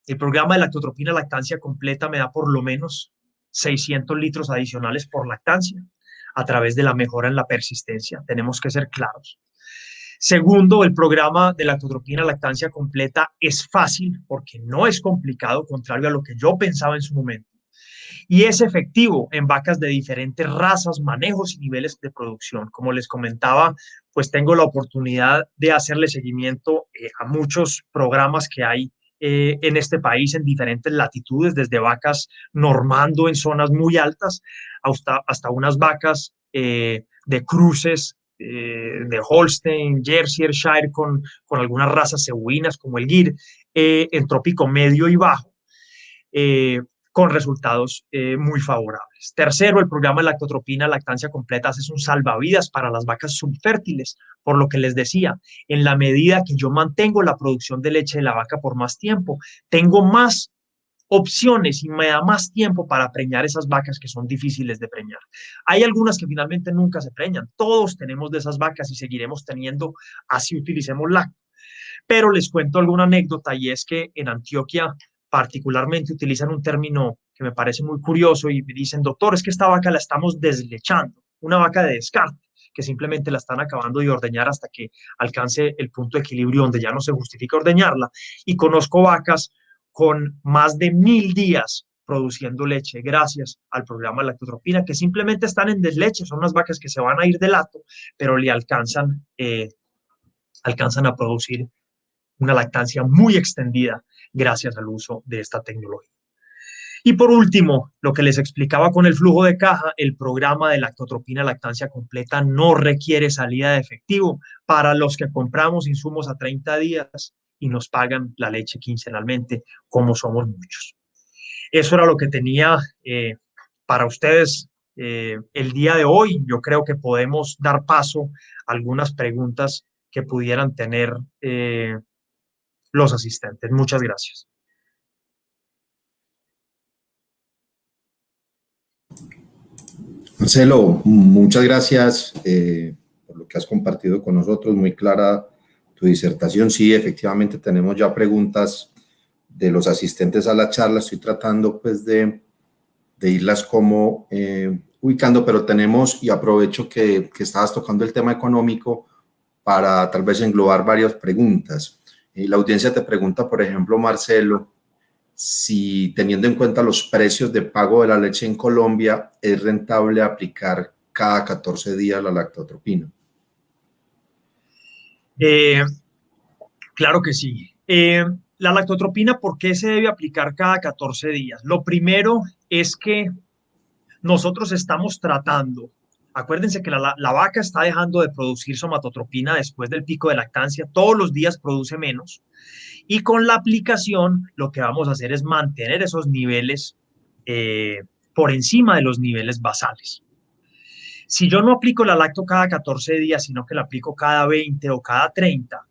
el programa de lactotropina lactancia completa me da por lo menos 600 litros adicionales por lactancia a través de la mejora en la persistencia. Tenemos que ser claros. Segundo, el programa de lactotropina lactancia completa es fácil porque no es complicado, contrario a lo que yo pensaba en su momento. Y es efectivo en vacas de diferentes razas, manejos y niveles de producción. Como les comentaba, pues tengo la oportunidad de hacerle seguimiento eh, a muchos programas que hay eh, en este país en diferentes latitudes, desde vacas normando en zonas muy altas hasta, hasta unas vacas eh, de cruces eh, de Holstein, Jersey, Shire con, con algunas razas cebuinas como el Gir, en trópico medio y bajo con resultados eh, muy favorables. Tercero, el programa de lactotropina lactancia completa es un salvavidas para las vacas subfértiles, por lo que les decía, en la medida que yo mantengo la producción de leche de la vaca por más tiempo, tengo más opciones y me da más tiempo para preñar esas vacas que son difíciles de preñar. Hay algunas que finalmente nunca se preñan. Todos tenemos de esas vacas y seguiremos teniendo así utilicemos lacto. Pero les cuento alguna anécdota y es que en Antioquia particularmente utilizan un término que me parece muy curioso y me dicen, doctor, es que esta vaca la estamos deslechando, una vaca de descarte, que simplemente la están acabando de ordeñar hasta que alcance el punto de equilibrio donde ya no se justifica ordeñarla. Y conozco vacas con más de mil días produciendo leche gracias al programa lactotropina, que simplemente están en desleche, son unas vacas que se van a ir de lato, pero le alcanzan, eh, alcanzan a producir una lactancia muy extendida gracias al uso de esta tecnología. Y por último, lo que les explicaba con el flujo de caja, el programa de lactotropina lactancia completa no requiere salida de efectivo para los que compramos insumos a 30 días y nos pagan la leche quincenalmente, como somos muchos. Eso era lo que tenía eh, para ustedes eh, el día de hoy. Yo creo que podemos dar paso a algunas preguntas que pudieran tener eh, los asistentes. Muchas gracias.
Marcelo, muchas gracias eh, por lo que has compartido con nosotros. Muy clara tu disertación. Sí, efectivamente tenemos ya preguntas de los asistentes a la charla. Estoy tratando pues de, irlas como eh, ubicando, pero tenemos, y aprovecho que, que estabas tocando el tema económico para tal vez englobar varias preguntas. Y la audiencia te pregunta, por ejemplo, Marcelo, si teniendo en cuenta los precios de pago de la leche en Colombia, es rentable aplicar cada 14 días la lactotropina.
Eh, claro que sí. Eh, la lactotropina, ¿por qué se debe aplicar cada 14 días? Lo primero es que nosotros estamos tratando Acuérdense que la, vaca está dejando de producir somatotropina después del pico de lactancia, todos los días produce menos. Y con la aplicación lo que vamos a hacer es mantener esos niveles eh, por encima de los niveles basales. Si yo no aplico la lacto cada 14 días, sino que la aplico cada 20 o cada 30,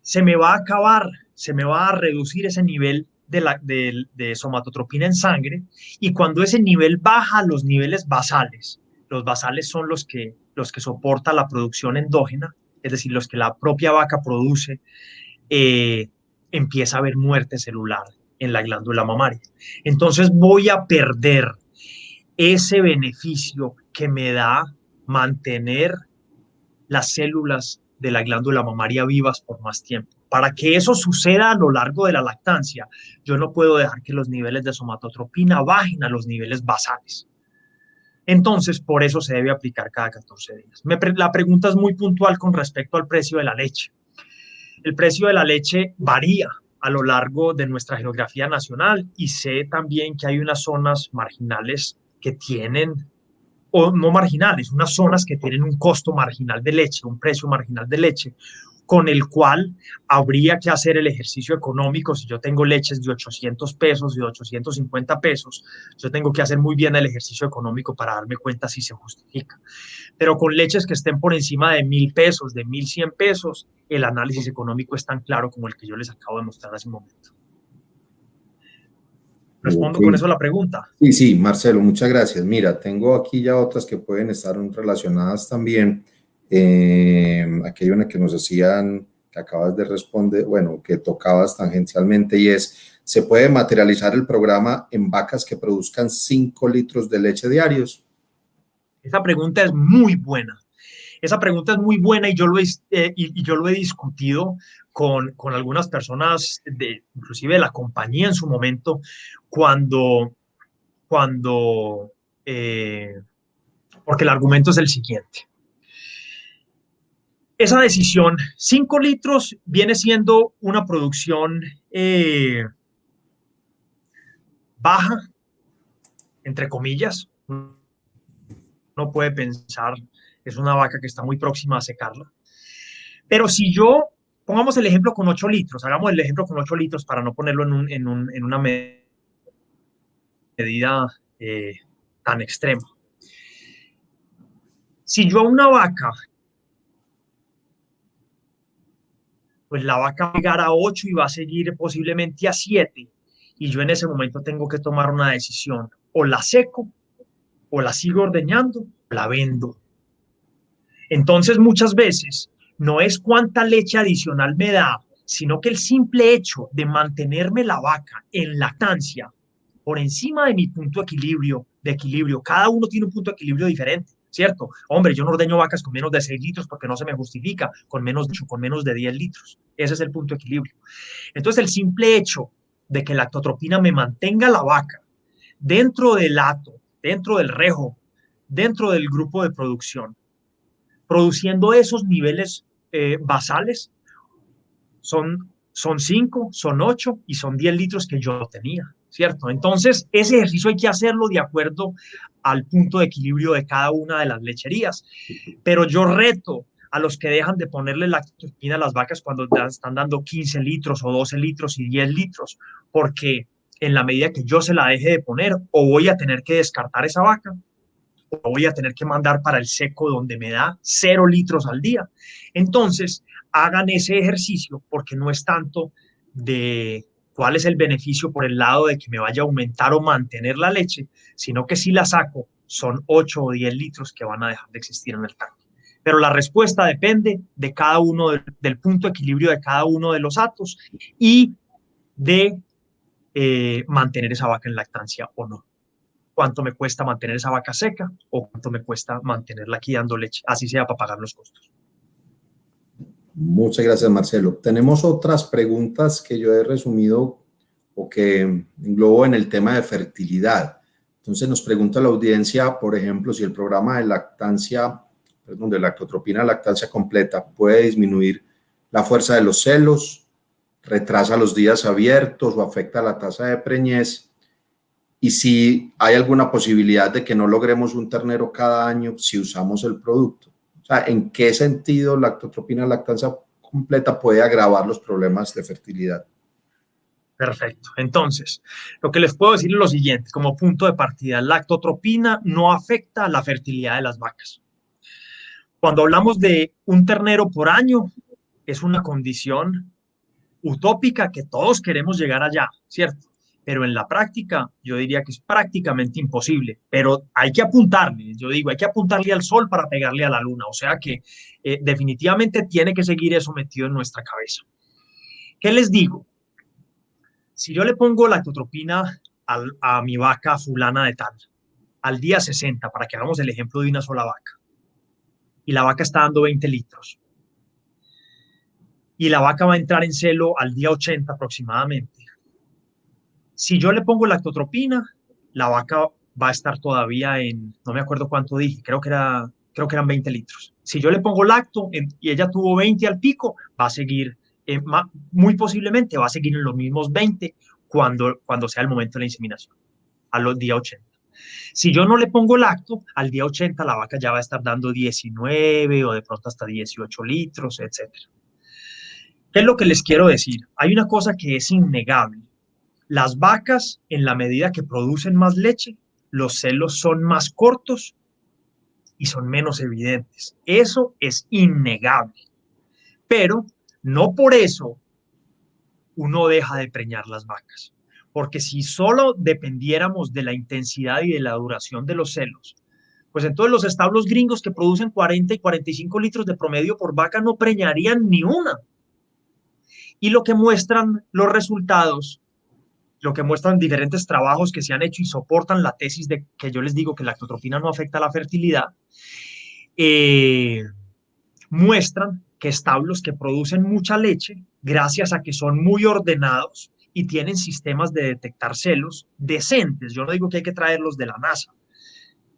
se me va a acabar, se me va a reducir ese nivel de, de, somatotropina en sangre y cuando ese nivel baja los niveles basales, los basales son los que, los que soporta la producción endógena, es decir, los que la propia vaca produce, eh, empieza a haber muerte celular en la glándula mamaria. Entonces voy a perder ese beneficio que me da mantener las células de la glándula mamaria vivas por más tiempo. Para que eso suceda a lo largo de la lactancia, yo no puedo dejar que los niveles de somatotropina bajen a los niveles basales. Entonces, por eso se debe aplicar cada 14 días. la pregunta es muy puntual con respecto al precio de la leche. El precio de la leche varía a lo largo de nuestra geografía nacional y sé también que hay unas zonas marginales que tienen, o no marginales, unas zonas que tienen un costo marginal de leche, un precio marginal de leche, con el cual habría que hacer el ejercicio económico. Si yo tengo leches de 800 pesos y de 850 pesos, yo tengo que hacer muy bien el ejercicio económico para darme cuenta si se justifica. Pero con leches que estén por encima de mil pesos, de 1100 pesos, el análisis económico es tan claro como el que yo les acabo de mostrar hace un momento. ¿Respondo con eso a la pregunta?
Sí, sí, Marcelo, muchas gracias. Mira, tengo aquí ya otras que pueden estar relacionadas también. Eh, aquí hay una que nos hacían, que acabas de responder, bueno, que tocabas tangencialmente y es, ¿se puede materializar el programa en vacas que produzcan 5 litros de leche diarios?
Esa pregunta es muy buena. Esa pregunta es muy buena y yo lo he, eh, y, yo lo he discutido con, con, algunas personas, de, inclusive de la compañía en su momento, cuando, cuando eh, porque el argumento es el siguiente. Esa decisión, 5 litros viene siendo una producción eh, baja, entre comillas. No puede pensar es una vaca que está muy próxima a secarla. Pero si yo, pongamos el ejemplo con 8 litros, hagamos el ejemplo con 8 litros para no ponerlo en, un, en, un, en una medida eh, tan extrema. Si yo a una vaca, pues la vaca va a llegar a 8 y va a seguir posiblemente a 7, y yo en ese momento tengo que tomar una decisión, o la seco, o la sigo ordeñando, o la vendo. Entonces, muchas veces no es cuánta leche adicional me da, sino que el simple hecho de mantenerme la vaca en lactancia por encima de mi punto de equilibrio, de equilibrio, cada uno tiene un punto de equilibrio diferente, ¿cierto? Hombre, yo no ordeño vacas con menos de 6 litros porque no se me justifica, con menos de, con menos de 10 litros. Ese es el punto de equilibrio. Entonces, el simple hecho de que la lactotropina me mantenga la vaca dentro del hato, dentro del rejo, dentro del grupo de producción, produciendo esos niveles eh, basales. Son, son 5, son 8 y son 10 litros que yo tenía, ¿cierto? Entonces, ese ejercicio hay que hacerlo de acuerdo al punto de equilibrio de cada una de las lecherías. Pero yo reto a los que dejan de ponerle lactospina a las vacas cuando están dando 15 litros o 12 litros y 10 litros, porque en la medida que yo se la deje de poner, o voy a tener que descartar esa vaca, voy a tener que mandar para el seco donde me da cero litros al día. Entonces, hagan ese ejercicio porque no es tanto de cuál es el beneficio por el lado de que me vaya a aumentar o mantener la leche, sino que si la saco son 8 o 10 litros que van a dejar de existir en el tanque. Pero la respuesta depende de cada uno, del, punto de equilibrio de cada uno de los atos y de eh, mantener esa vaca en lactancia o no cuánto me cuesta mantener esa vaca seca o cuánto me cuesta mantenerla aquí dando leche, así sea para pagar los costos.
Muchas gracias, Marcelo. Tenemos otras preguntas que yo he resumido o que englobo en el tema de fertilidad. Entonces nos pregunta la audiencia, por ejemplo, si el programa de lactancia, perdón, de lactotropina lactancia completa puede disminuir la fuerza de los celos, retrasa los días abiertos o afecta la tasa de preñez y si hay alguna posibilidad de que no logremos un ternero cada año si usamos el producto. O sea, ¿en qué sentido la lactotropina lactancia completa puede agravar los problemas de fertilidad?
Perfecto. Entonces, lo que les puedo decir es lo siguiente, como punto de partida, la lactotropina no afecta la fertilidad de las vacas. Cuando hablamos de un ternero por año, es una condición utópica que todos queremos llegar allá, ¿cierto? Pero en la práctica yo diría que es prácticamente imposible, pero hay que apuntarle, yo digo, hay que apuntarle al sol para pegarle a la luna, o sea que eh, definitivamente tiene que seguir eso metido en nuestra cabeza. ¿Qué les digo? Si yo le pongo la a, a mi vaca fulana de tal, al día 60, para que hagamos el ejemplo de una sola vaca, y la vaca está dando 20 litros, y la vaca va a entrar en celo al día 80 aproximadamente. Si yo le pongo lactotropina, la vaca va a estar todavía en, no me acuerdo cuánto dije, creo que, era, creo que eran 20 litros. Si yo le pongo lacto y ella tuvo 20 al pico, va a seguir, eh, muy posiblemente va a seguir en los mismos 20 cuando, cuando sea el momento de la inseminación, a los días 80. Si yo no le pongo lacto, al día 80 la vaca ya va a estar dando 19 o de pronto hasta 18 litros, etcétera. ¿Qué es lo que les quiero decir? Hay una cosa que es innegable. Las vacas, en la medida que producen más leche, los celos son más cortos y son menos evidentes. Eso es innegable. Pero no por eso uno deja de preñar las vacas. Porque si solo dependiéramos de la intensidad y de la duración de los celos, pues entonces los establos gringos que producen 40 y 45 litros de promedio por vaca no preñarían ni una. Y lo que muestran los resultados, lo que muestran diferentes trabajos que se han hecho y soportan la tesis de que yo les digo que la lactotropina no afecta la fertilidad, eh, muestran que establos que producen mucha leche, gracias a que son muy ordenados y tienen sistemas de detectar celos decentes, yo no digo que hay que traerlos de la NASA,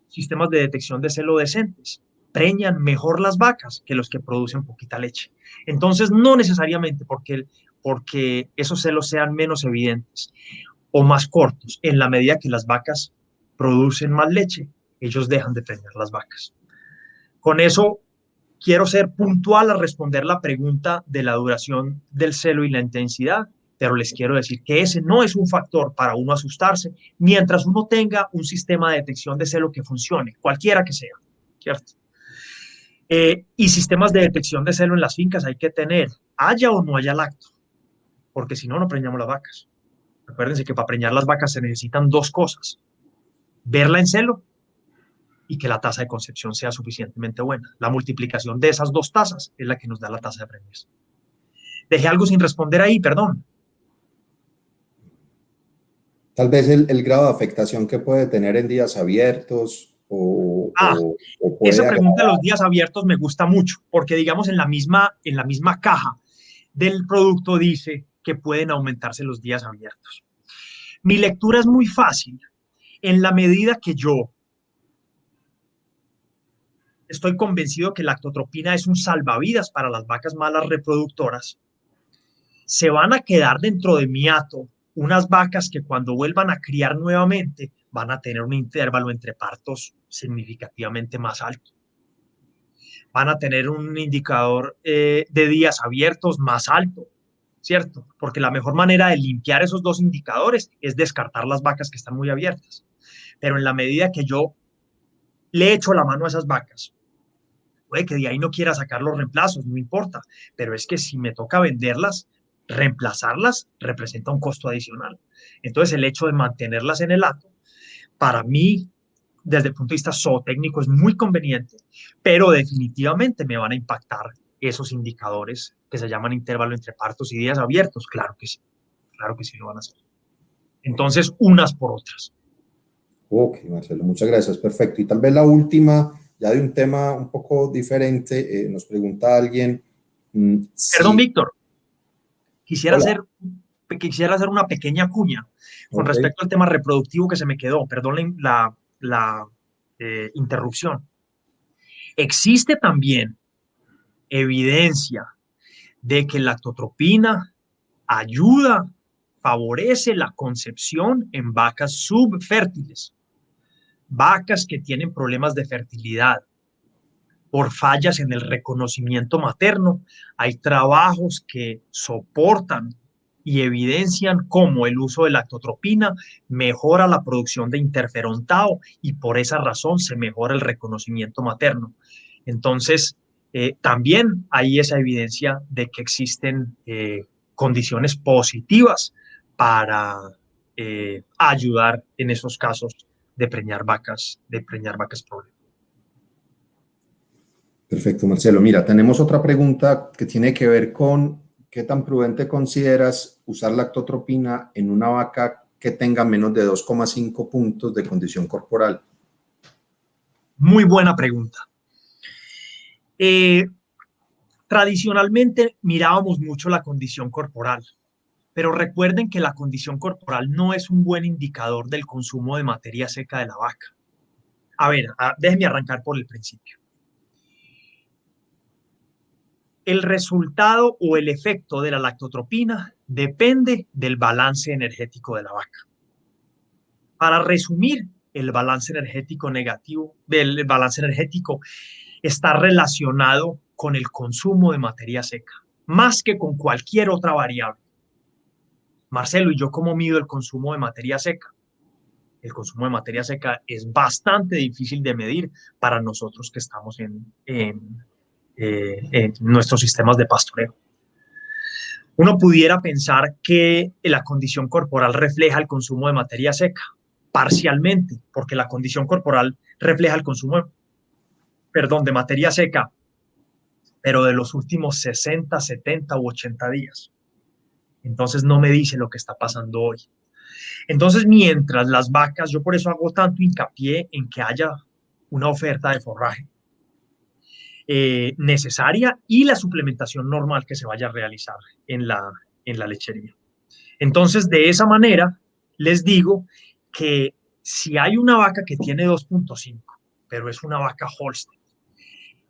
sistemas de detección de celo decentes, preñan mejor las vacas que los que producen poquita leche. Entonces, no necesariamente porque, porque esos celos sean menos evidentes o más cortos, en la medida que las vacas producen más leche, ellos dejan de preñar las vacas. Con eso quiero ser puntual a responder la pregunta de la duración del celo y la intensidad, pero les quiero decir que ese no es un factor para uno asustarse mientras uno tenga un sistema de detección de celo que funcione, cualquiera que sea, ¿cierto? Eh, y sistemas de detección de celo en las fincas hay que tener, haya o no haya lacto, porque si no, no preñamos las vacas. Acuérdense que para preñar las vacas se necesitan dos cosas, verla en celo y que la tasa de concepción sea suficientemente buena. La multiplicación de esas dos tasas es la que nos da la tasa de preñez. Dejé algo sin responder ahí, perdón.
Tal vez el, el grado de afectación que puede tener en días abiertos,
ah, esa pregunta de los días abiertos me gusta mucho, porque digamos en la misma, en la misma caja del producto dice que pueden aumentarse los días abiertos. Mi lectura es muy fácil. En la medida que yo estoy convencido que la lactotropina es un salvavidas para las vacas malas reproductoras, se van a quedar dentro de mi hato unas vacas que cuando vuelvan a criar nuevamente van a tener un intervalo entre partos significativamente más alto. Van a tener un indicador eh, de días abiertos más alto, ¿cierto? Porque la mejor manera de limpiar esos dos indicadores es descartar las vacas que están muy abiertas. Pero en la medida que yo le echo la mano a esas vacas, puede que de ahí no quiera sacar los reemplazos, no importa, pero es que si me toca venderlas, reemplazarlas representa un costo adicional. Entonces, el hecho de mantenerlas en el acto para mí, desde el punto de vista zootécnico, es muy conveniente, pero definitivamente me van a impactar esos indicadores que se llaman intervalo entre partos y días abiertos. Claro que sí, claro que sí lo van a hacer. Entonces, unas por otras.
Ok, Marcelo, muchas gracias, perfecto. Y tal vez la última, ya de un tema un poco diferente, eh, nos pregunta alguien.
Mm, Perdón, Víctor, quisiera hacer quisiera hacer una pequeña cuña con respecto al tema reproductivo que se me quedó. Perdón la, la, eh, interrupción. Existe también evidencia de que la lactotropina ayuda favorece la concepción en vacas subfértiles, vacas que tienen problemas de fertilidad, por fallas en el reconocimiento materno. Hay trabajos que soportan y evidencian cómo el uso de lactotropina mejora la producción de interferón tau y por esa razón se mejora el reconocimiento materno. Entonces, eh, también hay esa evidencia de que existen eh, condiciones positivas para eh, ayudar en esos casos de preñar vacas, de preñar vacas problemas.
Perfecto, Marcelo. Mira, tenemos otra pregunta que tiene que ver con qué tan prudente consideras usar lactotropina en una vaca que tenga menos de 2,5 puntos de condición corporal.
Muy buena pregunta. Eh, tradicionalmente mirábamos mucho la condición corporal, pero recuerden que la condición corporal no es un buen indicador del consumo de materia seca de la vaca. A ver, déjenme arrancar por el principio. El resultado o el efecto de la lactotropina depende del balance energético de la vaca. Para resumir, el balance energético negativo, del balance energético está relacionado con el consumo de materia seca, más que con cualquier otra variable. Marcelo, ¿y yo cómo mido el consumo de materia seca? El consumo de materia seca es bastante difícil de medir para nosotros que estamos en, en, eh, en nuestros sistemas de pastoreo. Uno pudiera pensar que la condición corporal refleja el consumo de materia seca, parcialmente, porque la condición corporal refleja el consumo perdón, de materia seca, pero de los últimos 60, 70 u 80 días. Entonces no me dice lo que está pasando hoy. Entonces, mientras las vacas, yo por eso hago tanto hincapié en que haya una oferta de forraje eh, necesaria y la suplementación normal que se vaya a realizar en la, en la lechería. Entonces, de esa manera, les digo que si hay una vaca que tiene 2.5, pero es una vaca Holstein,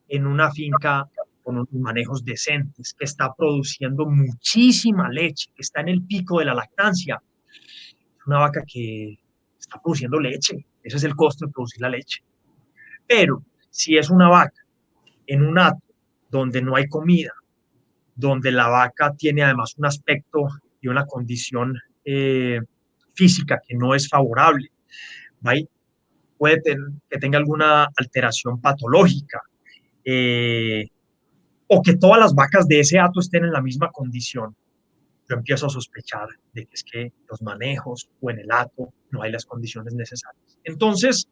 en una finca con unos manejos decentes, que está produciendo muchísima leche, que está en el pico de la lactancia. Es una vaca que está produciendo leche, ese es el costo de producir la leche. Pero si es una vaca en un ato donde no hay comida, donde la vaca tiene además un aspecto y una condición eh, física que no es favorable, puede que tenga alguna alteración patológica, eh, o que todas las vacas de ese hato estén en la misma condición, yo empiezo a sospechar de que es que los manejos o en el hato no hay las condiciones necesarias. Entonces,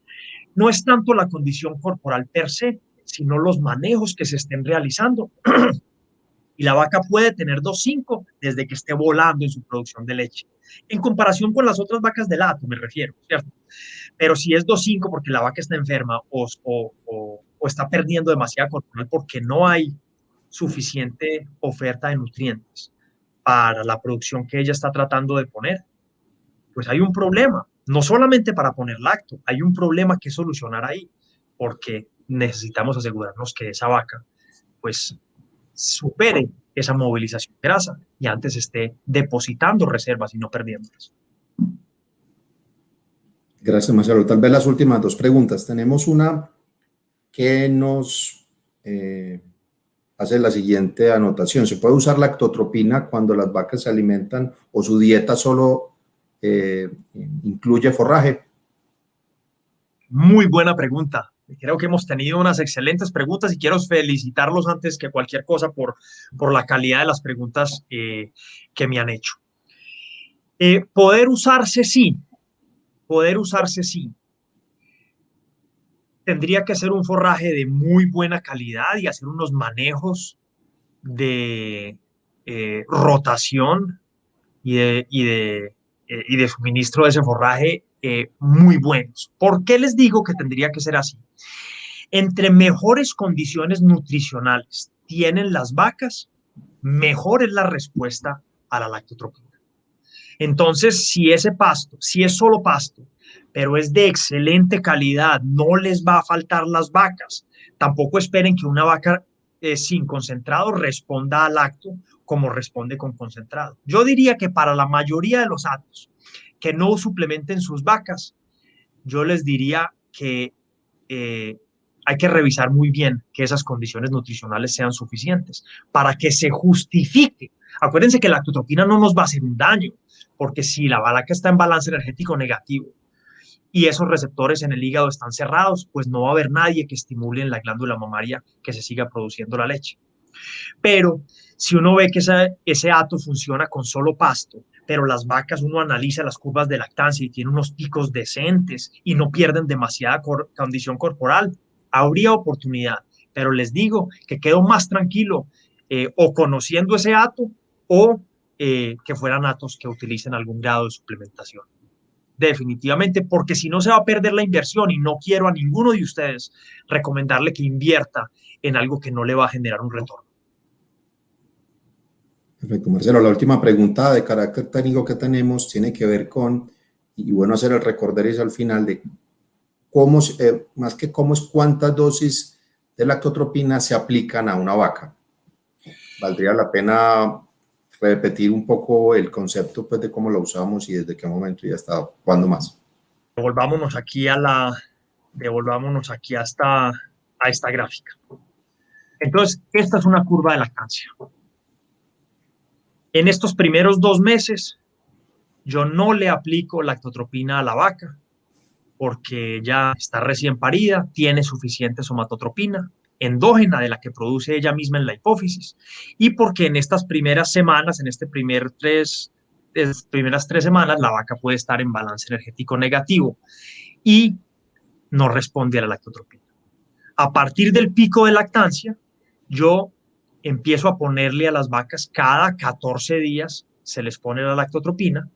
no es tanto la condición corporal per se, sino los manejos que se estén realizando. y la vaca puede tener 2.5 desde que esté volando en su producción de leche. En comparación con las otras vacas del hato, me refiero, ¿cierto? Pero si es 2.5 porque la vaca está enferma o, o, o está perdiendo demasiada porque no hay suficiente oferta de nutrientes para la producción que ella está tratando de poner, pues hay un problema, no solamente para poner lacto, hay un problema que solucionar ahí, porque necesitamos asegurarnos que esa vaca pues supere esa movilización grasa y antes esté depositando reservas y no perdiéndolas.
Gracias, Marcelo. Tal vez las últimas dos preguntas. Tenemos una que nos eh, hace la siguiente anotación. ¿Se puede usar lactotropina cuando las vacas se alimentan o su dieta solo eh, incluye forraje?
Muy buena pregunta. Creo que hemos tenido unas excelentes preguntas y quiero felicitarlos antes que cualquier cosa por, por la calidad de las preguntas eh, que me han hecho. poder usarse sí, poder usarse sí tendría que ser un forraje de muy buena calidad y hacer unos manejos de eh, rotación y de, eh, y de, suministro de ese forraje eh, muy buenos. ¿Por qué les digo que tendría que ser así? Entre mejores condiciones nutricionales tienen las vacas, mejor es la respuesta a la lactotropina. Entonces, si ese pasto, si es solo pasto, pero es de excelente calidad, no les va a faltar las vacas. Tampoco esperen que una vaca eh, sin concentrado responda al acto como responde con concentrado. Yo diría que para la mayoría de los atos que no suplementen sus vacas, yo les diría que eh, hay que revisar muy bien que esas condiciones nutricionales sean suficientes para que se justifique. Acuérdense que la lactotropina no nos va a hacer un daño, porque si la vaca está en balance energético negativo y esos receptores en el hígado están cerrados, pues no va a haber nadie que estimule en la glándula mamaria que se siga produciendo la leche. Pero si uno ve que ese, ese ato funciona con solo pasto, pero las vacas uno analiza las curvas de lactancia y tiene unos picos decentes y no pierden demasiada condición corporal, habría oportunidad. Pero les digo que quedo más tranquilo eh, o conociendo ese ato o eh, que fueran atos que utilicen algún grado de suplementación. Definitivamente, porque si no se va a perder la inversión y no quiero a ninguno de ustedes recomendarle que invierta en algo que no le va a generar un retorno.
Perfecto, Marcelo. La última pregunta de carácter técnico que tenemos tiene que ver con, y bueno hacer el recorderis al final de cómo, eh, más que cómo es cuántas dosis de lactotropina se aplican a una vaca. Valdría la pena repetir un poco el concepto pues, de cómo lo usamos y desde qué momento ya está, cuándo más.
Devolvámonos aquí a la, devolvámonos aquí hasta a esta gráfica. Entonces, esta es una curva de lactancia. En estos primeros dos meses, yo no le aplico lactotropina a la vaca porque ya está recién parida, tiene suficiente somatotropina endógena de la que produce ella misma en la hipófisis y porque en estas primeras semanas, en este primer tres, primeras tres semanas, la vaca puede estar en balance energético negativo y no responde a la lactotropina. A partir del pico de lactancia, yo empiezo a ponerle a las vacas cada 14 días, se les pone la lactotropina.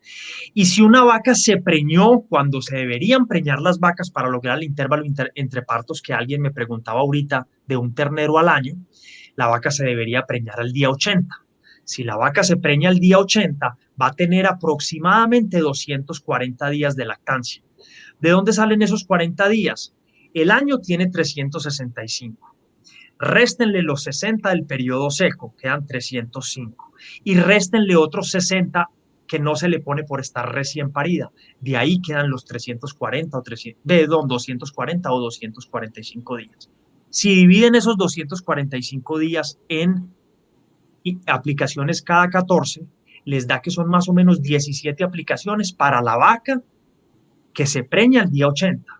Y si una vaca se preñó cuando se deberían preñar las vacas para lograr el intervalo entre partos que alguien me preguntaba ahorita de un ternero al año, la vaca se debería preñar al día 80. Si la vaca se preña al día 80, va a tener aproximadamente 240 días de lactancia. ¿De dónde salen esos 40 días? El año tiene 365 réstenle los 60 del periodo seco, quedan 305, y réstenle otros 60 que no se le pone por estar recién parida. De ahí quedan los 340 o 300, de 240 o 245 días. Si dividen esos 245 días en aplicaciones cada 14, les da que son más o menos 17 aplicaciones para la vaca que se preña el día 80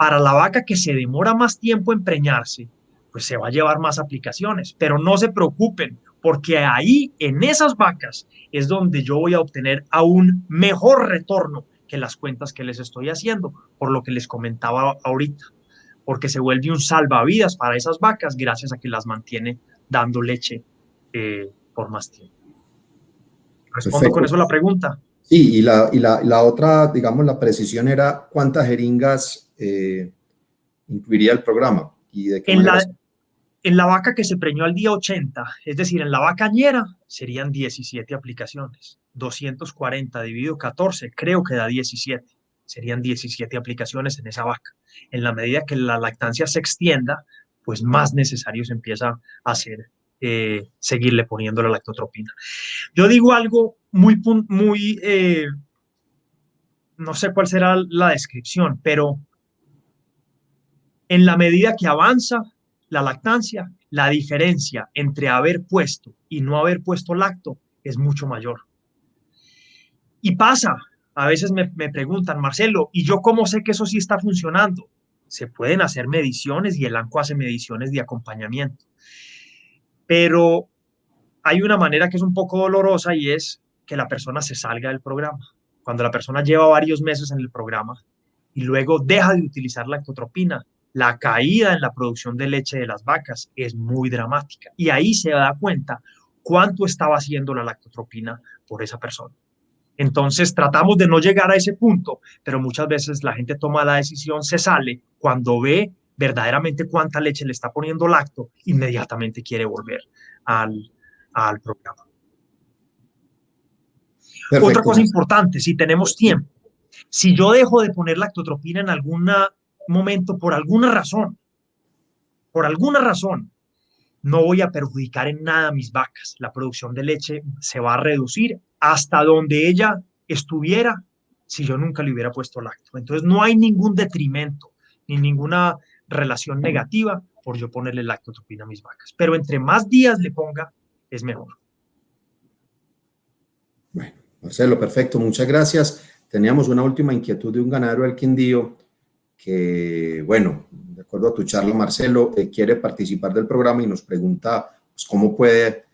para la vaca que se demora más tiempo en preñarse, pues se va a llevar más aplicaciones, pero no se preocupen, porque ahí, en esas vacas, es donde yo voy a obtener aún mejor retorno que las cuentas que les estoy haciendo, por lo que les comentaba ahorita, porque se vuelve un salvavidas para esas vacas gracias a que las mantiene dando leche eh, por más tiempo. ¿Respondo con eso la pregunta?
Sí, y la, y la, la otra, digamos, la precisión era cuántas jeringas eh, incluiría el programa. ¿Y de
en, la, en la vaca que se preñó al día 80, es decir, en la vaca ñera, serían 17 aplicaciones. 240 dividido 14, creo que da 17. Serían 17 aplicaciones en esa vaca. En la medida que la lactancia se extienda, pues más necesario se empieza a hacer eh, seguirle poniendo la lactotropina. Yo digo algo muy, muy eh, no sé cuál será la descripción, pero en la medida que avanza la lactancia, la diferencia entre haber puesto y no haber puesto lacto es mucho mayor. Y pasa, a veces me, preguntan, Marcelo, ¿y yo cómo sé que eso sí está funcionando? Se pueden hacer mediciones y el ANCO hace mediciones de acompañamiento. Pero hay una manera que es un poco dolorosa y es que la persona se salga del programa. Cuando la persona lleva varios meses en el programa y luego deja de utilizar la lactotropina, la caída en la producción de leche de las vacas es muy dramática. Y ahí se da cuenta cuánto estaba haciendo la lactotropina por esa persona. Entonces tratamos de no llegar a ese punto, pero muchas veces la gente toma la decisión, se sale, cuando ve verdaderamente cuánta leche le está poniendo lacto, inmediatamente quiere volver al, al programa. Otra cosa importante, si tenemos tiempo, si yo dejo de poner lactotropina en alguna momento por alguna razón, por alguna razón, no voy a perjudicar en nada a mis vacas. La producción de leche se va a reducir hasta donde ella estuviera si yo nunca le hubiera puesto lacto. Entonces no hay ningún detrimento ni ninguna relación negativa por yo ponerle lactotropina a mis vacas. Pero entre más días le ponga, es mejor.
Bueno, Marcelo, perfecto, muchas gracias. Teníamos una última inquietud de un ganadero del Quindío que, bueno, de acuerdo a tu charla, Marcelo, eh, quiere participar del programa y nos pregunta pues, cómo puede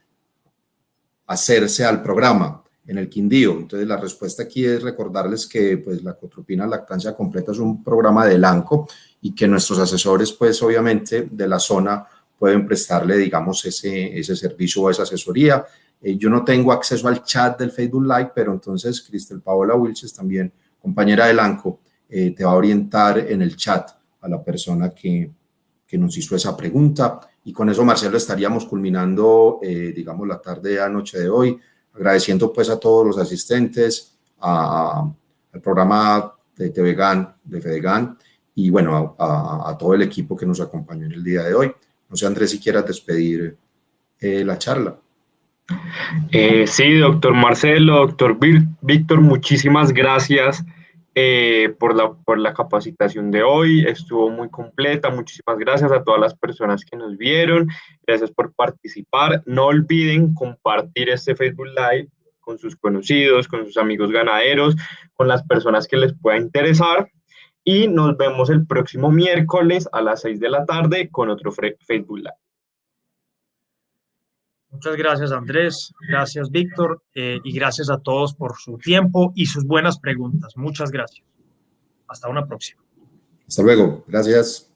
hacerse al programa en el Quindío. Entonces, la respuesta aquí es recordarles que pues, la cotropina lactancia completa es un programa de LANCO y que nuestros asesores, pues, obviamente, de la zona pueden prestarle, digamos, ese, ese servicio o esa asesoría. Eh, yo no tengo acceso al chat del Facebook Live, pero entonces Cristel Paola Wilches, también compañera de LANCO, eh, te va a orientar en el chat a la persona que, que, nos hizo esa pregunta. Y con eso, Marcelo, estaríamos culminando, eh, digamos, la tarde a noche de hoy, agradeciendo pues a todos los asistentes, a, al programa de TVGAN, de FEDEGAN, y bueno, a, a, todo el equipo que nos acompañó en el día de hoy. No sé, Andrés, si quieras despedir eh, la charla.
Eh, sí, doctor Marcelo, doctor Víctor, muchísimas gracias eh, por, la, por la capacitación de hoy. Estuvo muy completa. Muchísimas gracias a todas las personas que nos vieron. Gracias por participar. No olviden compartir este Facebook Live con sus conocidos, con sus amigos ganaderos, con las personas que les pueda interesar. Y nos vemos el próximo miércoles a las 6 de la tarde con otro Facebook Live.
Muchas gracias, Andrés. Gracias, Víctor. Eh, y gracias a todos por su tiempo y sus buenas preguntas. Muchas gracias. Hasta una próxima.
Hasta luego. Gracias.